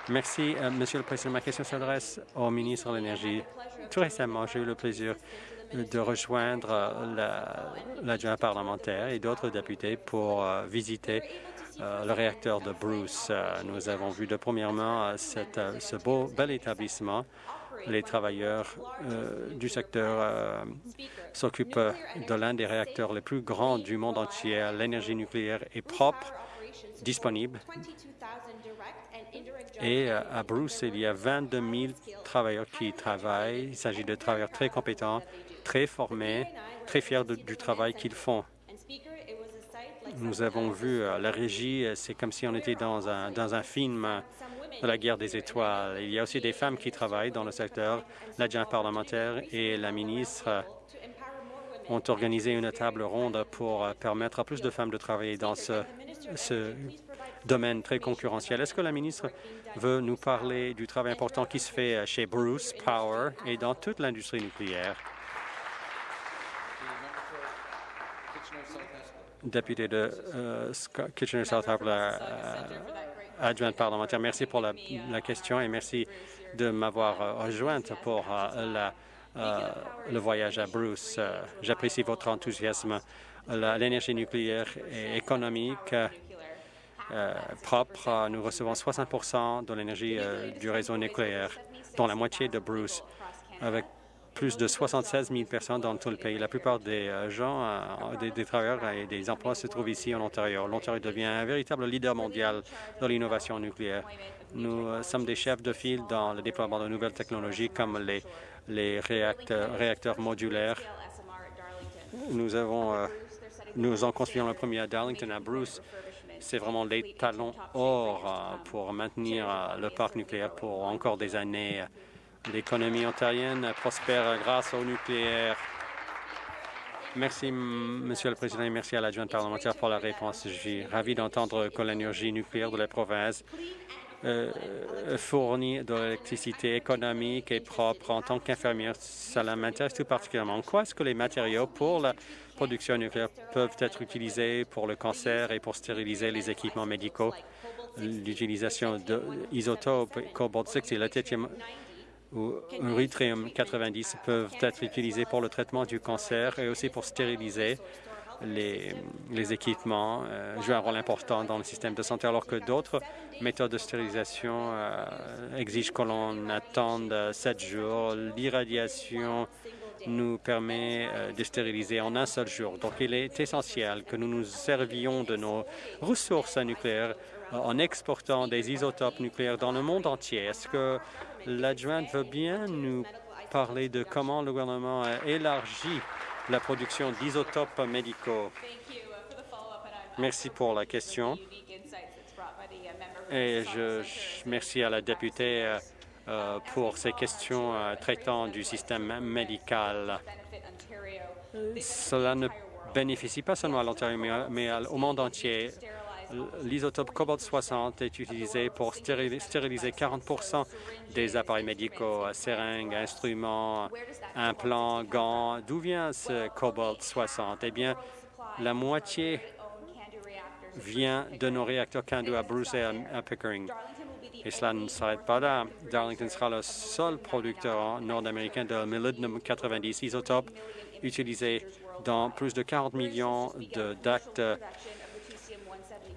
Merci, euh, Monsieur le Président. Ma question s'adresse au ministre de l'Énergie. Tout récemment, j'ai eu le plaisir de rejoindre l'adjoint parlementaire et d'autres députés pour euh, visiter euh, le réacteur de Bruce. nous avons vu de premièrement ce beau, bel établissement les travailleurs du secteur s'occupent de l'un des réacteurs les plus grands du monde entier. L'énergie nucléaire est propre, disponible. Et euh, à Bruce, il y a 22 000 travailleurs qui travaillent. Il s'agit de travailleurs très compétents, très formés, très fiers du travail qu'ils font. Nous avons vu euh, la régie, euh, c'est comme si on était dans un film la guerre des étoiles. Il y a aussi des femmes qui travaillent dans le secteur. L'adjoint parlementaire et la ministre ont organisé une table ronde pour permettre à plus de femmes de travailler dans ce, ce domaine très concurrentiel. Est-ce que la ministre veut nous parler du travail important qui se fait chez Bruce Power et dans toute l'industrie nucléaire? Député de euh, Kitchener-South Harbour, adjointe parlementaire, merci pour la, question et merci de m'avoir euh, rejointe pour euh, le voyage à Bruce. J'apprécie votre enthousiasme. L'énergie nucléaire est économique euh, propre. Nous recevons 60% de l'énergie euh, du réseau nucléaire, dont la moitié de Bruce, avec plus de 76 000 personnes dans tout le pays. La plupart des euh, gens, des, travailleurs et des emplois se trouvent ici en Ontario. L'Ontario devient un véritable leader mondial de l'innovation nucléaire. Nous sommes des chefs de file dans le déploiement de nouvelles technologies comme les, réacteurs, modulaires. Nous avons nous en construisons le premier à Darlington, à Bruce, c'est vraiment les talons or euh, pour maintenir euh, le parc nucléaire pour encore des années. L'économie ontarienne prospère grâce au nucléaire. Merci, Monsieur le Président, et merci à l'adjointe parlementaire pour la réponse. Je suis ravi d'entendre que l'énergie nucléaire de la province euh, fournit de l'électricité économique et propre. En tant qu'infirmière, cela m'intéresse tout particulièrement. Quoi est-ce que les matériaux pour la production nucléaire peuvent être utilisés pour le cancer et pour stériliser les équipements médicaux? L'utilisation d'isotopes cobalt-60 et le ou yttrium 90 peuvent être utilisés pour le traitement du cancer et aussi pour stériliser les, équipements, euh, jouent un rôle important dans le système de santé, alors que d'autres méthodes de stérilisation euh, exigent que l'on attende sept jours. L'irradiation nous permet euh, de stériliser en un seul jour. Donc, il est essentiel que nous nous servions de nos ressources nucléaires en exportant des isotopes nucléaires dans le monde entier. Est-ce que l'adjointe veut bien nous parler de comment le gouvernement a élargi la production d'isotopes médicaux? Merci pour la question. Et je, je merci à la députée euh, pour ces questions euh, traitant du système médical. Cela ne bénéficie pas seulement à l'Ontario, mais au monde entier. L'isotope cobalt-60 est utilisé pour stériliser 40% des appareils médicaux, seringues, instruments, implants, gants. D'où vient ce cobalt-60? Eh bien, la moitié vient de nos réacteurs Candu à Bruce et à Pickering. Et cela ne s'arrête pas là. Darlington sera le seul producteur nord-américain de molybdenum 90 isotopes utilisé dans plus de 40 millions d'actes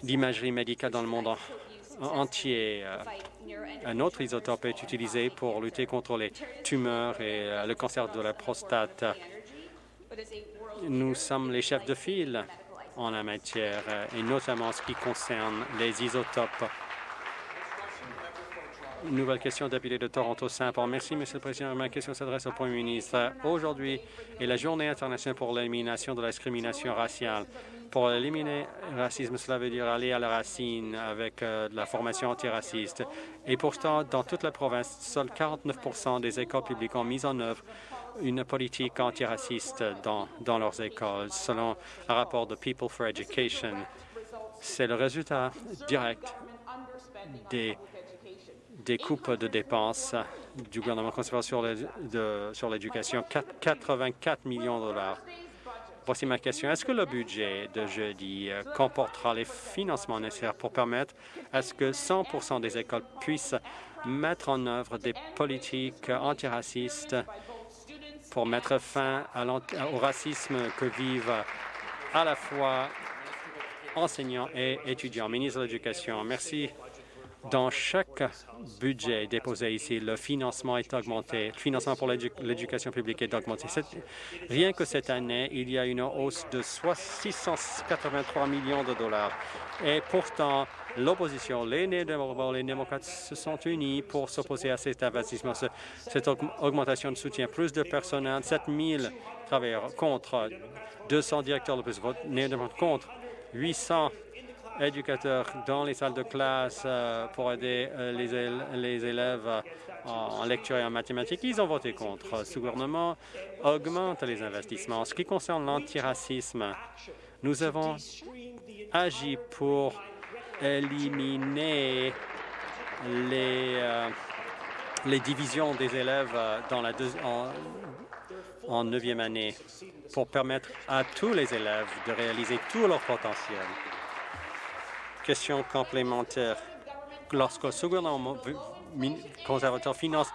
d'imagerie médicale dans le monde entier. Un autre isotope est utilisé pour lutter contre les tumeurs et euh, le cancer de la prostate. Nous sommes les chefs de file en la matière, euh, et notamment en ce qui concerne les isotopes nouvelle question, député de Toronto-Saint-Paul. Merci, Monsieur le Président. Ma question s'adresse au Premier ministre. Aujourd'hui est la Journée internationale pour l'élimination de la discrimination raciale. Pour éliminer le racisme, cela veut dire aller à la racine avec euh, la formation antiraciste. Et pourtant, dans toute la province, seuls 49 des écoles publiques ont mis en œuvre une politique antiraciste dans, dans leurs écoles, selon un rapport de People for Education. C'est le résultat direct des des coupes de dépenses du gouvernement conservateur sur l'éducation, 84 millions de dollars. Voici ma question. Est-ce que le budget de jeudi euh, comportera les financements nécessaires pour permettre à ce que 100 des écoles puissent mettre en œuvre des politiques antiracistes pour mettre fin au racisme que vivent à la fois enseignants et étudiants? Ministre de l'Éducation, merci dans chaque budget déposé ici, le financement est augmenté. Le financement pour l'éducation publique est augmenté. Rien que cette année, il y a une hausse de 683 millions de dollars. Et pourtant, l'opposition, les démocrates se sont unis pour s'opposer à cet investissement. Cette augmentation de soutien, plus de personnel, 7 000 travailleurs contre, 200 directeurs de plus, contre, 800 éducateurs dans les salles de classe euh, pour aider euh, les, élèves euh, en lecture et en mathématiques. Ils ont voté contre. Ce gouvernement augmente les investissements. En ce qui concerne l'antiracisme, nous avons agi pour éliminer les, divisions des élèves dans la en, en neuvième année pour permettre à tous les élèves de réaliser tout leur potentiel. Question complémentaire. Lorsque ce gouvernement conservateur finance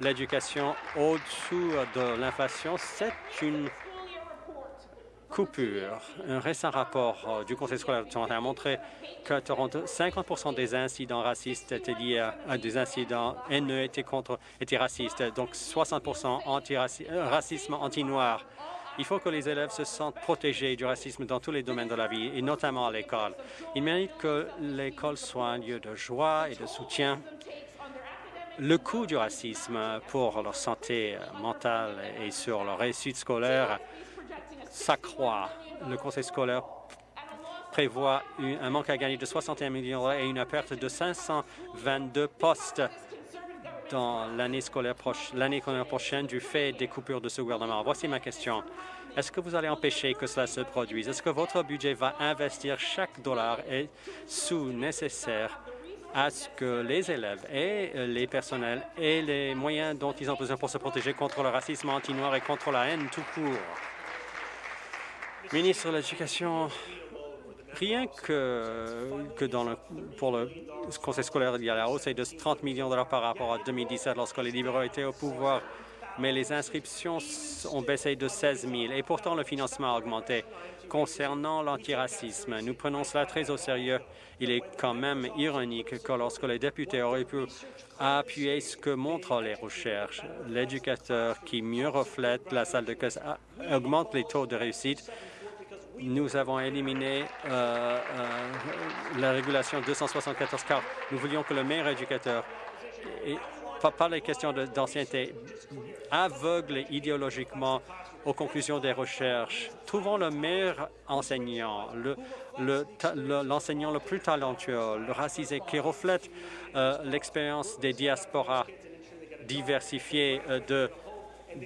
l'éducation au-dessous de l'inflation, c'est une coupure. Un récent rapport euh, du Conseil scolaire de Toronto a montré que Toronto, 50% des incidents racistes étaient liés à, des incidents haineux étaient, contre, étaient racistes, donc 60 anti-racisme anti-noir. Il faut que les élèves se sentent protégés du racisme dans tous les domaines de la vie, et notamment à l'école. Ils méritent que l'école soit un lieu de joie et de soutien. Le coût du racisme pour leur santé mentale et sur leur réussite scolaire s'accroît. Le conseil scolaire prévoit un manque à gagner de 61 millions et une perte de 522 postes dans l'année scolaire, prochaine du fait des coupures de ce gouvernement. Voici ma question. Est-ce que vous allez empêcher que cela se produise? Est-ce que votre budget va investir chaque dollar et sous nécessaire à ce que les élèves et les personnels aient les moyens dont ils ont besoin pour se protéger contre le racisme anti-noir et contre la haine tout court? Ministre de l'Éducation, Rien que, dans le, pour le conseil scolaire, il y a la hausse de 30 millions de dollars par rapport à 2017 lorsque les libéraux étaient au pouvoir, mais les inscriptions ont baissé de 16 000 et pourtant le financement a augmenté. Concernant l'antiracisme, nous prenons cela très au sérieux. Il est quand même ironique que lorsque les députés auraient pu appuyer ce que montrent les recherches, l'éducateur qui mieux reflète la salle de classe augmente les taux de réussite nous avons éliminé euh, euh, la régulation 274 car nous voulions que le meilleur éducateur, par les questions d'ancienneté, aveugle idéologiquement aux conclusions des recherches. Trouvons le meilleur enseignant, l'enseignant le, plus talentueux, le racisé, qui reflète euh, l'expérience des diasporas diversifiées de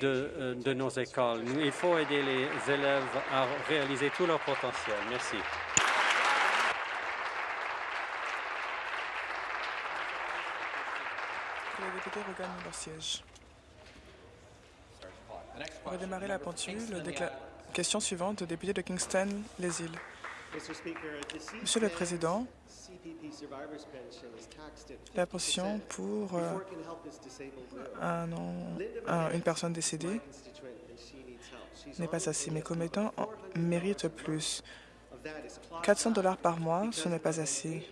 euh, de, nos écoles. Il faut aider les élèves à réaliser tout leur potentiel. Merci. Les députés regagnent leur siège. On va démarrer la pendule. Question suivante, député de Kingston, les îles. Monsieur le Président, la pension pour euh, un, une personne décédée n'est pas assez. Mes commettants méritent plus. 400 dollars par mois, ce n'est pas assez.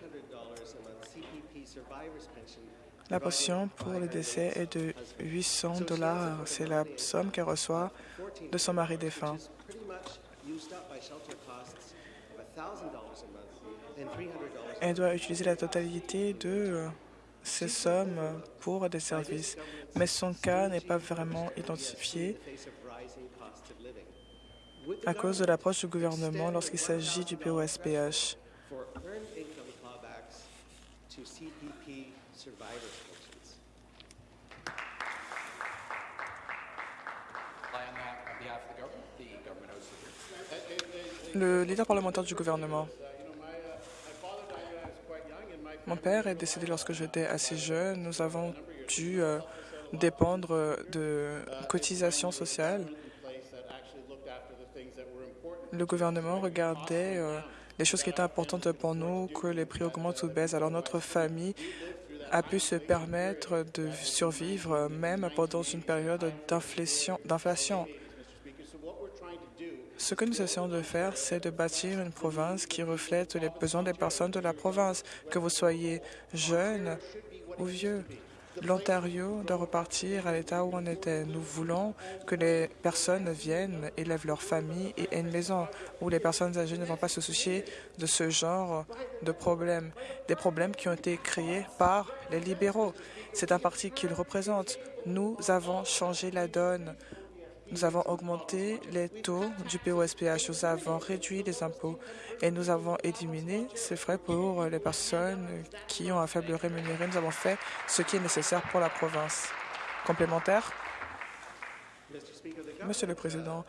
La pension pour le décès est de 800 dollars. C'est la somme qu'elle reçoit de son mari défunt. Elle doit utiliser la totalité de euh, ces sommes pour des services, mais son cas n'est pas vraiment identifié à cause de l'approche du gouvernement lorsqu'il s'agit du POSPH. Le leader parlementaire du gouvernement. Mon père est décédé lorsque j'étais assez jeune. Nous avons dû euh, dépendre de cotisations sociales. Le gouvernement regardait euh, les choses qui étaient importantes pour nous, que les prix augmentent ou baissent. Alors notre famille a pu se permettre de survivre même pendant une période d'inflation. Ce que nous essayons de faire, c'est de bâtir une province qui reflète les besoins des personnes de la province, que vous soyez jeune ou vieux. L'Ontario doit repartir à l'état où on était. Nous voulons que les personnes viennent, élèvent leur famille et aient une maison, où les personnes âgées ne vont pas se soucier de ce genre de problèmes, des problèmes qui ont été créés par les libéraux. C'est un parti qu'ils représentent. Nous avons changé la donne. Nous avons augmenté les taux du POSPH, nous avons réduit les impôts et nous avons éliminé ces frais pour les personnes qui ont un faible rémunéré. Nous avons fait ce qui est nécessaire pour la province. Complémentaire? Monsieur le Président,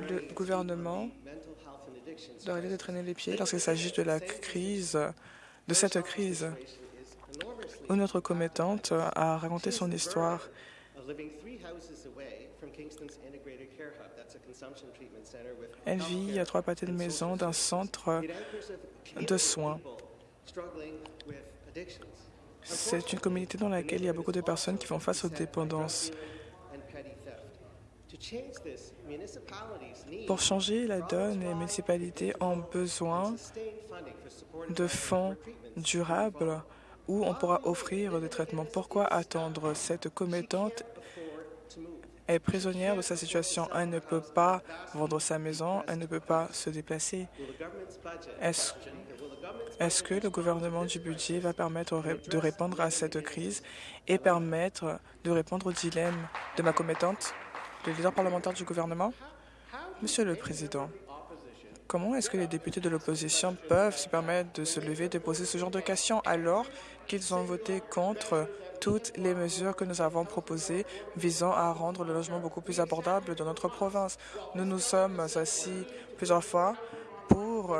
le gouvernement doit arrêter de traîner les pieds lorsqu'il s'agit de la crise, de cette crise où notre commettante a raconté son histoire. Elle vit à trois pâtés de maison d'un centre de soins. C'est une communauté dans laquelle il y a beaucoup de personnes qui font face aux dépendances. Pour changer la donne, les municipalités ont besoin de fonds durables où on pourra offrir des traitements. Pourquoi attendre Cette commettante est prisonnière de sa situation. Elle ne peut pas vendre sa maison, elle ne peut pas se déplacer. Est-ce que le gouvernement du budget va permettre de répondre à cette crise et permettre de répondre au dilemme de ma commettante, le leader parlementaire du gouvernement? Monsieur le Président, comment est-ce que les députés de l'opposition peuvent se permettre de se lever, de poser ce genre de questions alors qu'ils ont voté contre toutes les mesures que nous avons proposées visant à rendre le logement beaucoup plus abordable dans notre province. Nous nous sommes assis plusieurs fois pour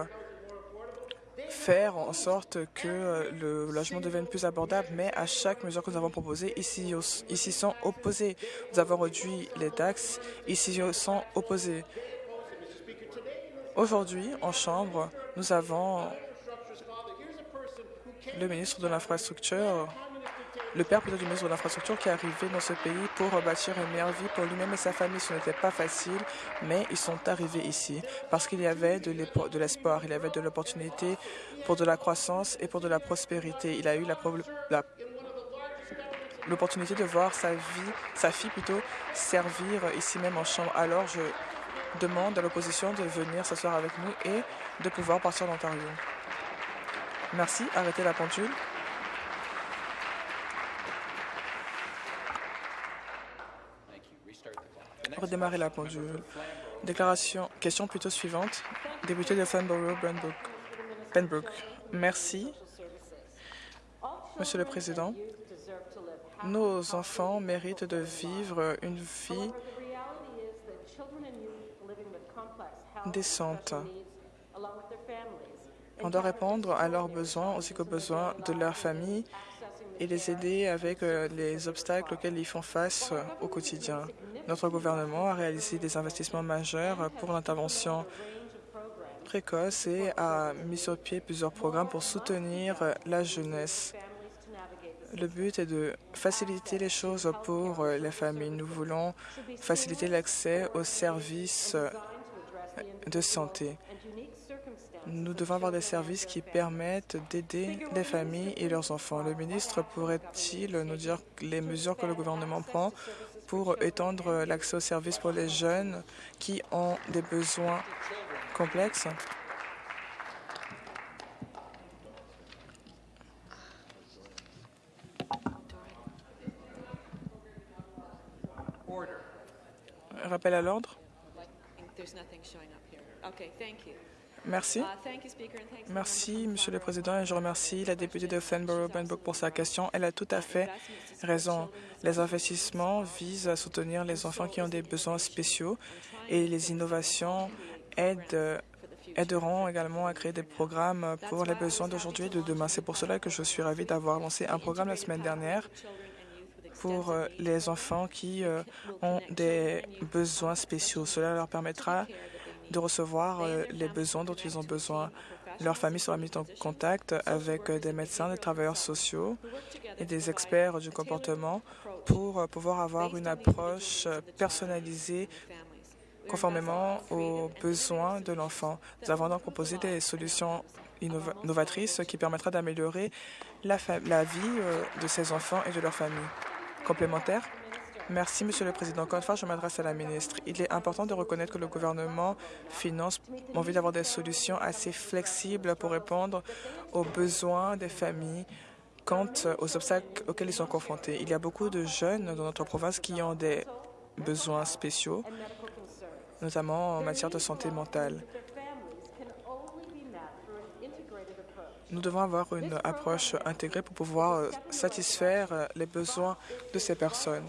faire en sorte que le logement devienne plus abordable, mais à chaque mesure que nous avons proposée, ici, ici sont opposés. Nous avons réduit les taxes, ici sont opposés. Aujourd'hui, en Chambre, nous avons le ministre de l'Infrastructure le père peut-être du ministre de l'Infrastructure qui est arrivé dans ce pays pour bâtir une meilleure vie pour lui-même et sa famille. Ce n'était pas facile, mais ils sont arrivés ici parce qu'il y avait de l'espoir, il y avait de l'opportunité pour de la croissance et pour de la prospérité. Il a eu l'opportunité de voir sa vie, sa fille plutôt, servir ici même en chambre. Alors, je demande à l'opposition de venir s'asseoir avec nous et de pouvoir partir d'Ontario. Merci. Arrêtez la pendule. redémarrer la pendule. Déclaration, question plutôt suivante. Député de Fanborough, Benbrook. Merci. Monsieur le Président, nos enfants méritent de vivre une vie décente. On doit répondre à leurs besoins aussi qu'aux besoins de leur famille et les aider avec euh, les obstacles auxquels ils font face euh, au quotidien. Notre gouvernement a réalisé des investissements majeurs pour l'intervention précoce et a mis sur pied plusieurs programmes pour soutenir euh, la jeunesse. Le but est de faciliter les choses pour les familles. Nous voulons faciliter l'accès aux services de santé. Nous devons avoir des services qui permettent d'aider les familles et leurs enfants. Le ministre pourrait-il nous dire les mesures que le gouvernement prend pour étendre l'accès aux services pour les jeunes qui ont des besoins complexes? Rappel à l'ordre. Merci. Merci, Monsieur le Président, et je remercie la députée de Fenborough-Benbrook pour sa question. Elle a tout à fait raison. Les investissements visent à soutenir les enfants qui ont des besoins spéciaux et les innovations aideront également à créer des programmes pour les besoins d'aujourd'hui et de demain. C'est pour cela que je suis ravie d'avoir lancé un programme la semaine dernière pour euh, les enfants qui euh, ont des besoins spéciaux. Cela leur permettra de recevoir euh, les besoins dont ils ont besoin. Leur famille sera mise en contact avec des médecins, des travailleurs sociaux et des experts du comportement pour pouvoir avoir une approche personnalisée conformément aux besoins de l'enfant. Nous avons donc proposé des solutions novatrices qui permettra d'améliorer la, la, vie de ces enfants et de leur famille. Complémentaire Merci, Monsieur le Président. Encore une fois, je m'adresse à la ministre. Il est important de reconnaître que le gouvernement finance envie d'avoir des solutions assez flexibles pour répondre aux besoins des familles quant aux obstacles auxquels ils sont confrontés. Il y a beaucoup de jeunes dans notre province qui ont des besoins spéciaux, notamment en matière de santé mentale. Nous devons avoir une approche intégrée pour pouvoir satisfaire les besoins de ces personnes.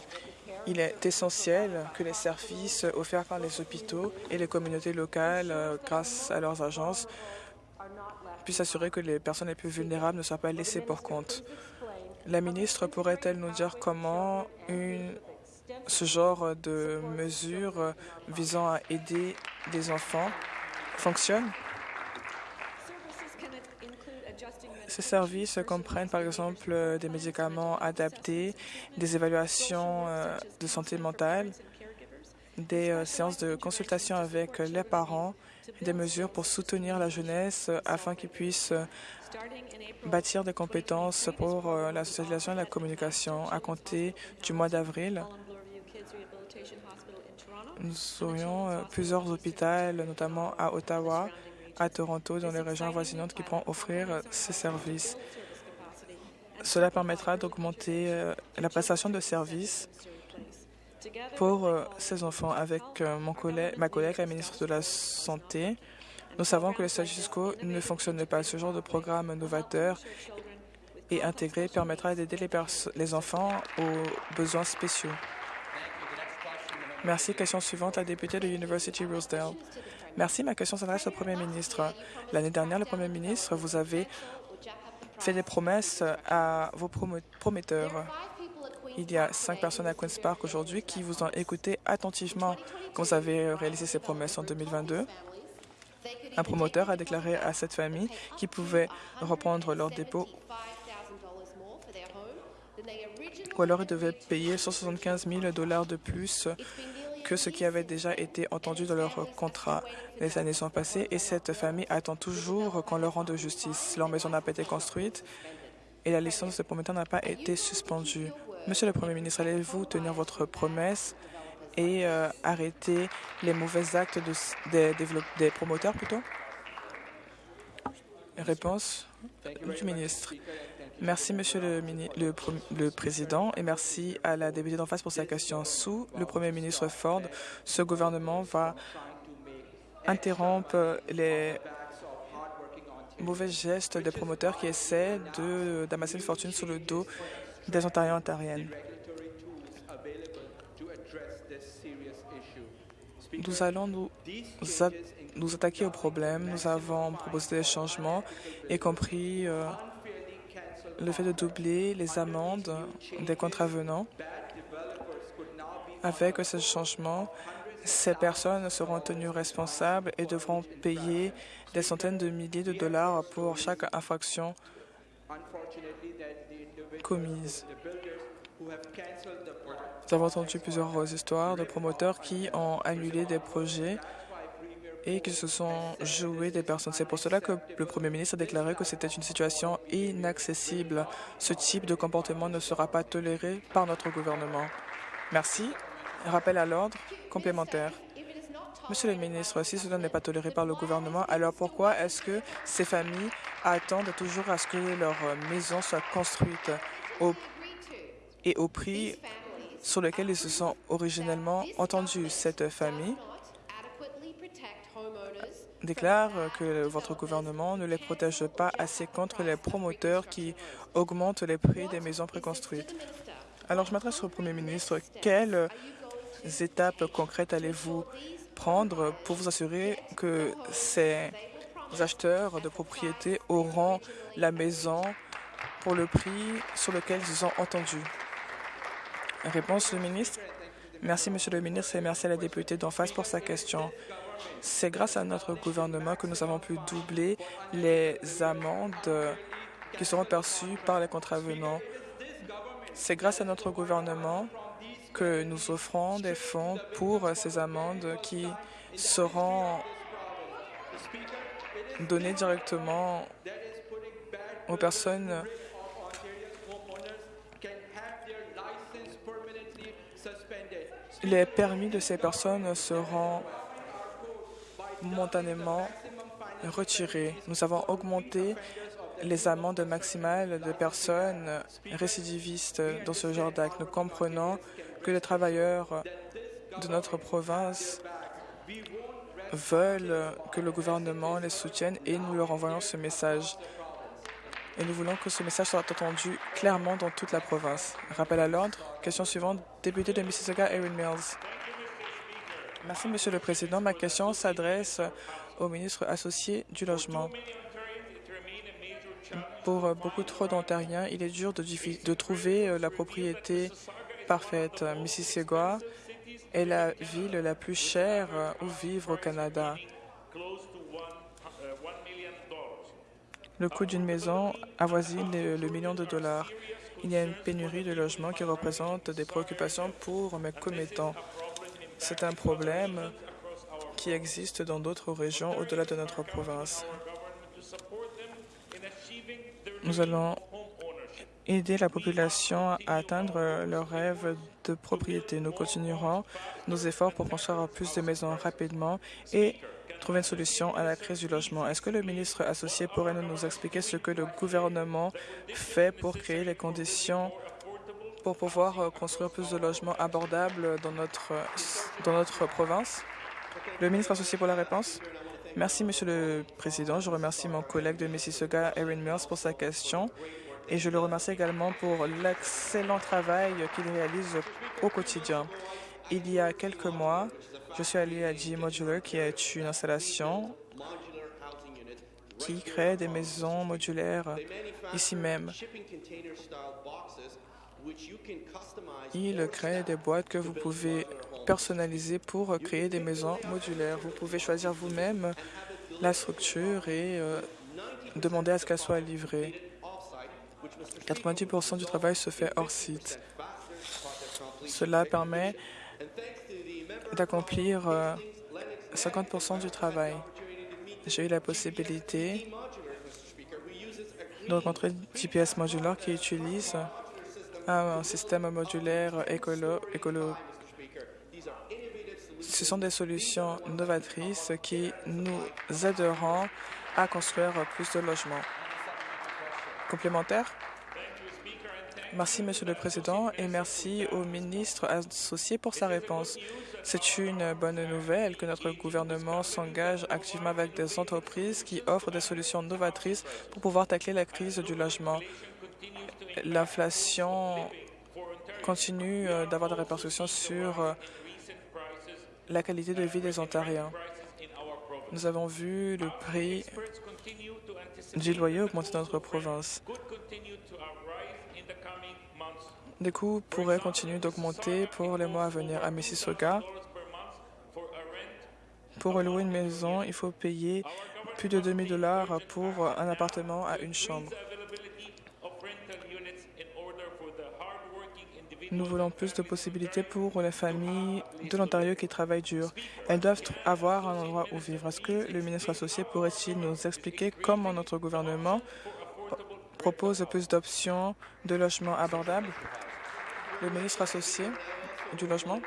Il est essentiel que les services offerts par les hôpitaux et les communautés locales, euh, grâce à leurs agences, puissent assurer que les personnes les plus vulnérables ne soient pas laissées pour compte. La ministre pourrait-elle nous dire comment ce genre de mesures visant à aider les enfants fonctionne? Ces services comprennent par exemple euh, des médicaments adaptés, des évaluations euh, de santé mentale, des euh, séances de consultation avec les parents, des mesures pour soutenir la jeunesse afin qu'ils puissent bâtir des compétences pour la socialisation et la communication. À compter du mois d'avril, nous aurions plusieurs hôpitaux, notamment à Ottawa, à Toronto, dans les régions avoisinantes, qui pourront offrir ces services. Cela permettra d'augmenter euh, la prestation de services pour euh, ces enfants. Avec euh, mon collègue, ma collègue, la ministre de la Santé, nous savons que le status quo ne fonctionne pas. Ce genre de programme novateur et intégré permettra d'aider les, les enfants aux besoins spéciaux. Merci. Question suivante, la députée de University Rosedale. Merci. Ma question s'adresse au Premier ministre. L'année dernière, le Premier ministre, vous avez fait des promesses à vos prometteurs. Il y a cinq personnes à Queen's Park aujourd'hui qui vous ont écouté attentivement quand vous avez réalisé ces promesses en 2022. Un promoteur a déclaré à cette famille qu'ils pouvaient reprendre leur dépôt ou alors ils devaient payer 175 000 dollars de plus que ce qui avait déjà été entendu dans leur contrat. Les années sont passées et cette famille attend toujours qu'on leur rende justice. Leur maison n'a pas été construite et la licence de prometteur n'a pas été suspendue. Monsieur le Premier ministre, allez-vous tenir votre promesse et euh, arrêter les mauvais actes des, des promoteurs plutôt? Réponse du ministre. Merci, Monsieur le, Président, et merci à la députée d'en face pour sa question. Sous le Premier ministre Ford, ce gouvernement va interrompre les mauvais gestes des promoteurs qui essaient d'amasser une fortune sur le dos des Ontariens et Ontariennes. Nous allons nous, attaquer au problème. Nous avons proposé des changements, y compris euh, le fait de doubler les amendes des contravenants. Avec ce changement, ces personnes seront tenues responsables et devront payer des centaines de milliers de dollars pour chaque infraction commise. Nous avons entendu plusieurs histoires de promoteurs qui ont annulé des projets et qui se sont joués des personnes. C'est pour cela que le Premier ministre a déclaré que c'était une situation inaccessible. Ce type de comportement ne sera pas toléré par notre gouvernement. Merci. Rappel à l'ordre complémentaire. Monsieur le ministre, si cela n'est pas toléré par le gouvernement, alors pourquoi est-ce que ces familles attendent toujours à ce que leur maison soit construite au, et au prix sur lequel ils se sont originellement entendus Cette famille? Déclare que votre gouvernement ne les protège pas assez contre les promoteurs qui augmentent les prix des maisons préconstruites. Alors, je m'adresse au Premier ministre. Quelles étapes concrètes allez-vous prendre pour vous assurer que ces acheteurs de propriétés auront la maison pour le prix sur lequel ils ont entendu? Réponse du ministre. Merci, Monsieur le ministre, et merci à la députée d'en face pour sa question. C'est grâce à notre gouvernement que nous avons pu doubler les amendes qui seront perçues par les contravenants. C'est grâce à notre gouvernement que nous offrons des fonds pour ces amendes qui seront données directement aux personnes les permis de ces personnes seront momentanément retirés. Nous avons augmenté les amendes maximales de personnes récidivistes dans ce genre d'actes. Nous comprenons que les travailleurs de notre province veulent que le gouvernement les soutienne et nous leur envoyons ce message. Et nous voulons que ce message soit entendu clairement dans toute la province. Rappel à l'ordre. Question suivante. Député de Mississauga, Erin Mills. Merci, Monsieur le Président. Ma question s'adresse au ministre associé du Logement. Pour beaucoup trop d'Ontariens, il est dur de, de trouver euh, la propriété parfaite. Mississauga est la ville la plus chère euh, où vivre au Canada. Le coût d'une maison avoisine le, million de dollars. Il y a une pénurie de logements qui représente des préoccupations pour mes commettants. C'est un problème qui existe dans d'autres régions au-delà de notre province. Nous allons aider la population à atteindre leur rêve de propriété. Nous continuerons nos efforts pour construire plus de maisons rapidement et trouver une solution à la crise du logement. Est-ce que le ministre associé pourrait nous expliquer ce que le gouvernement fait pour créer les conditions pour pouvoir construire plus de logements abordables dans notre, dans notre province? Le ministre associé pour la réponse. Merci, Monsieur le Président. Je remercie mon collègue de Mississauga, Erin Mills, pour sa question et je le remercie également pour l'excellent travail qu'il réalise au quotidien. Il y a quelques mois, je suis allé à G Modular, qui est une installation qui crée des maisons modulaires ici même. Il crée des boîtes que vous pouvez personnaliser pour créer des maisons modulaires. Vous pouvez choisir vous-même la structure et euh, demander à ce qu'elle soit livrée. 90% du travail se fait hors site. Cela permet d'accomplir 50% euh, du travail. J'ai eu la possibilité de rencontrer GPS Modular qui utilise un système modulaire écolo, écolo. Ce sont des solutions novatrices qui nous aideront à construire plus de logements. Complémentaire Merci, Monsieur le Président, et merci au ministre associé pour sa réponse. C'est une bonne nouvelle que notre gouvernement s'engage activement avec des entreprises qui offrent des solutions novatrices pour pouvoir tacler la crise du logement. L'inflation continue euh, d'avoir des répercussions sur euh, la qualité de vie des Ontariens. Nous avons vu le prix du loyer augmenter dans notre province. Les coûts pourraient continuer d'augmenter pour les mois à venir. À Mississauga, pour louer une maison, il faut payer plus de 2 000 dollars pour un appartement à une chambre. Nous voulons plus de possibilités pour les familles de l'Ontario qui travaillent dur. Elles doivent avoir un endroit où vivre. Est-ce que le ministre associé pourrait-il nous expliquer comment notre gouvernement propose plus d'options de logements abordables? Le ministre associé du logement.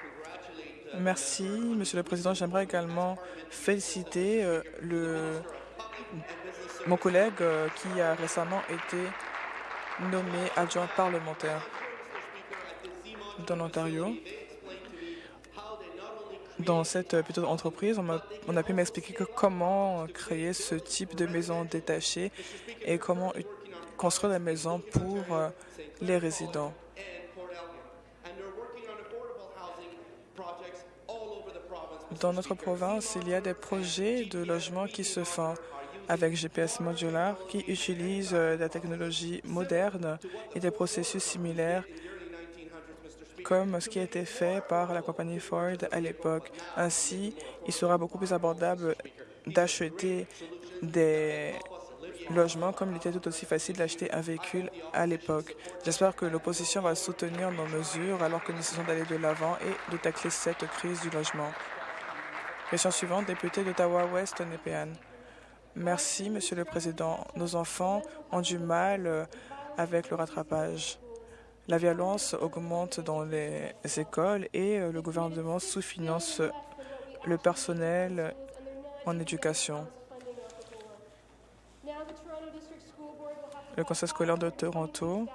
Merci, Monsieur le Président. J'aimerais également féliciter euh, mon collègue euh, qui a récemment été nommé adjoint parlementaire dans l'Ontario. Dans cette entreprise, on a, on a pu m'expliquer comment créer ce type de maison détachée et comment construire des maisons pour euh, les résidents. Dans notre province, il y a des projets de logement qui se font. avec GPS modular qui utilise euh, la technologie moderne et des processus similaires comme ce qui a été fait par la compagnie Ford à l'époque. Ainsi, il sera beaucoup plus abordable d'acheter des logements comme il était tout aussi facile d'acheter un véhicule à l'époque. J'espère que l'opposition va soutenir nos mesures alors que nous essayons d'aller de l'avant et de tacler cette crise du logement. Question suivante, député d'Ottawa-Ouest, Népéan. Merci, Monsieur le Président. Nos enfants ont du mal euh, avec le rattrapage. La violence augmente dans les écoles et euh, le gouvernement sous-finance le personnel en éducation. Le Conseil scolaire de Toronto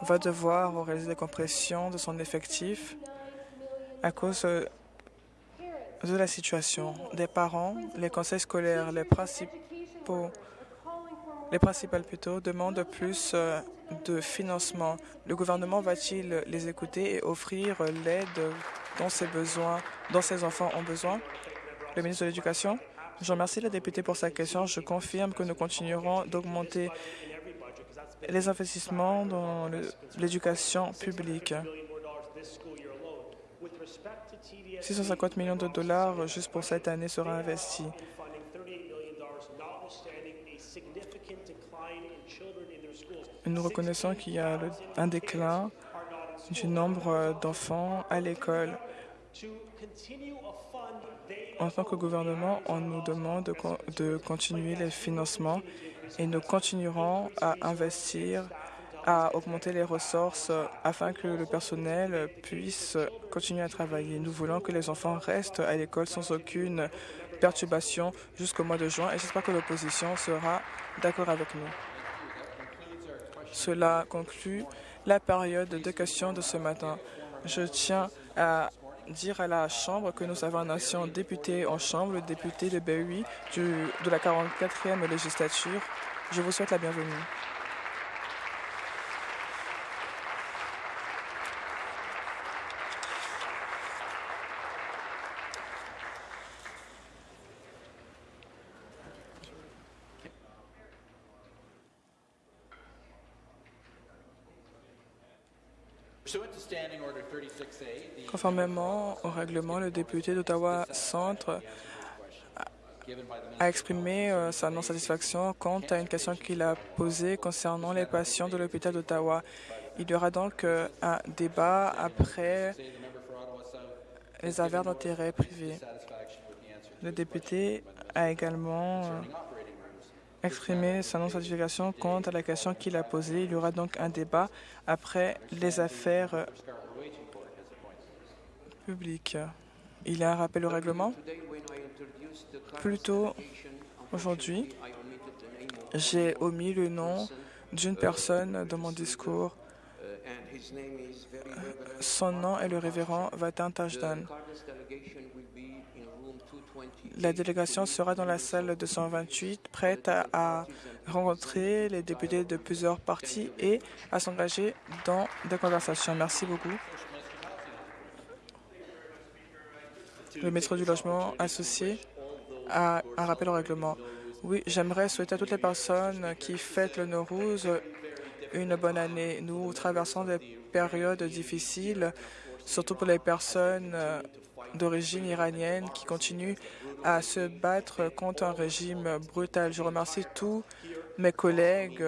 va devoir réaliser des compressions de son effectif à cause euh, de la situation des parents, les conseils scolaires, les principaux, les principales plutôt, demandent plus euh, de financement. Le gouvernement va-t-il les écouter et offrir l'aide dont ses besoins, dont enfants ont besoin? Le ministre de l'Éducation? Je remercie la députée pour sa question. Je confirme que nous continuerons d'augmenter les investissements dans l'éducation publique. 650 millions de dollars juste pour cette année sera investi. Nous reconnaissons qu'il y a un déclin du nombre d'enfants à l'école. En tant que gouvernement, on nous demande de continuer les financements et nous continuerons à investir à augmenter les ressources afin que le personnel puisse continuer à travailler. Nous voulons que les enfants restent à l'école sans aucune perturbation jusqu'au mois de juin et j'espère que l'opposition sera d'accord avec nous. Cela conclut la période de questions de ce matin. Je tiens à dire à la Chambre que nous avons un ancien député en Chambre, le député de Berry de la 44e législature. Je vous souhaite la bienvenue. Conformément au règlement, le député d'Ottawa Centre a exprimé euh, sa non-satisfaction quant à une question qu'il a posée concernant les patients de l'hôpital d'Ottawa. Il y aura donc euh, un débat après les affaires d'intérêt privé. Le député a également euh, exprimé sa non-satisfaction quant à la question qu'il a posée. Il y aura donc un débat après les affaires publiques. Il y a un rappel au règlement. Plus tôt aujourd'hui, j'ai omis le nom d'une personne dans mon discours. Son nom est le révérend Vatan Tajdan. La délégation sera dans la salle 228, prête à, rencontrer les députés de plusieurs partis et à s'engager dans des conversations. Merci beaucoup. Le maître du logement associé a un rappel au règlement. Oui, j'aimerais souhaiter à toutes les personnes qui fêtent le Nowruz une bonne année. Nous traversons des périodes difficiles, surtout pour les personnes d'origine iranienne qui continuent à se battre contre un régime brutal. Je remercie tous mes collègues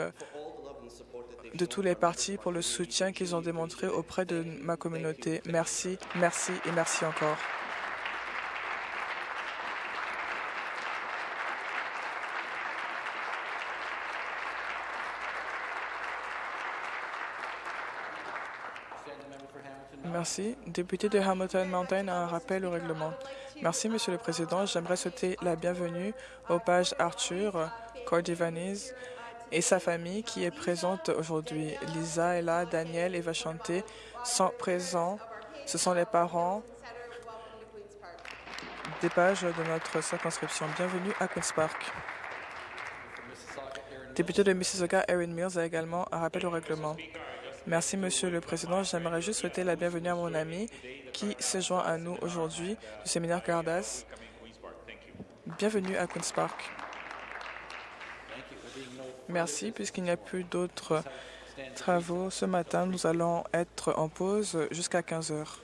de tous les partis pour le soutien qu'ils ont démontré auprès de ma communauté. Merci, merci et merci encore. Merci. Député de Hamilton Mountain a un rappel au règlement. Merci, Monsieur le Président. J'aimerais souhaiter la bienvenue au page Arthur Cordivanis et sa famille qui est présente aujourd'hui. Lisa est là, Daniel et Vachanté sont présents. Ce sont les parents des pages de notre circonscription. Bienvenue à Queen's Park. Député de Mississauga, Erin Mills a également un rappel au règlement. Merci, Monsieur le Président. J'aimerais juste souhaiter la bienvenue à mon ami qui se joint à nous aujourd'hui du séminaire Cardas. Bienvenue à Queen's Park. Merci. Puisqu'il n'y a plus d'autres travaux ce matin, nous allons être en pause jusqu'à 15 heures.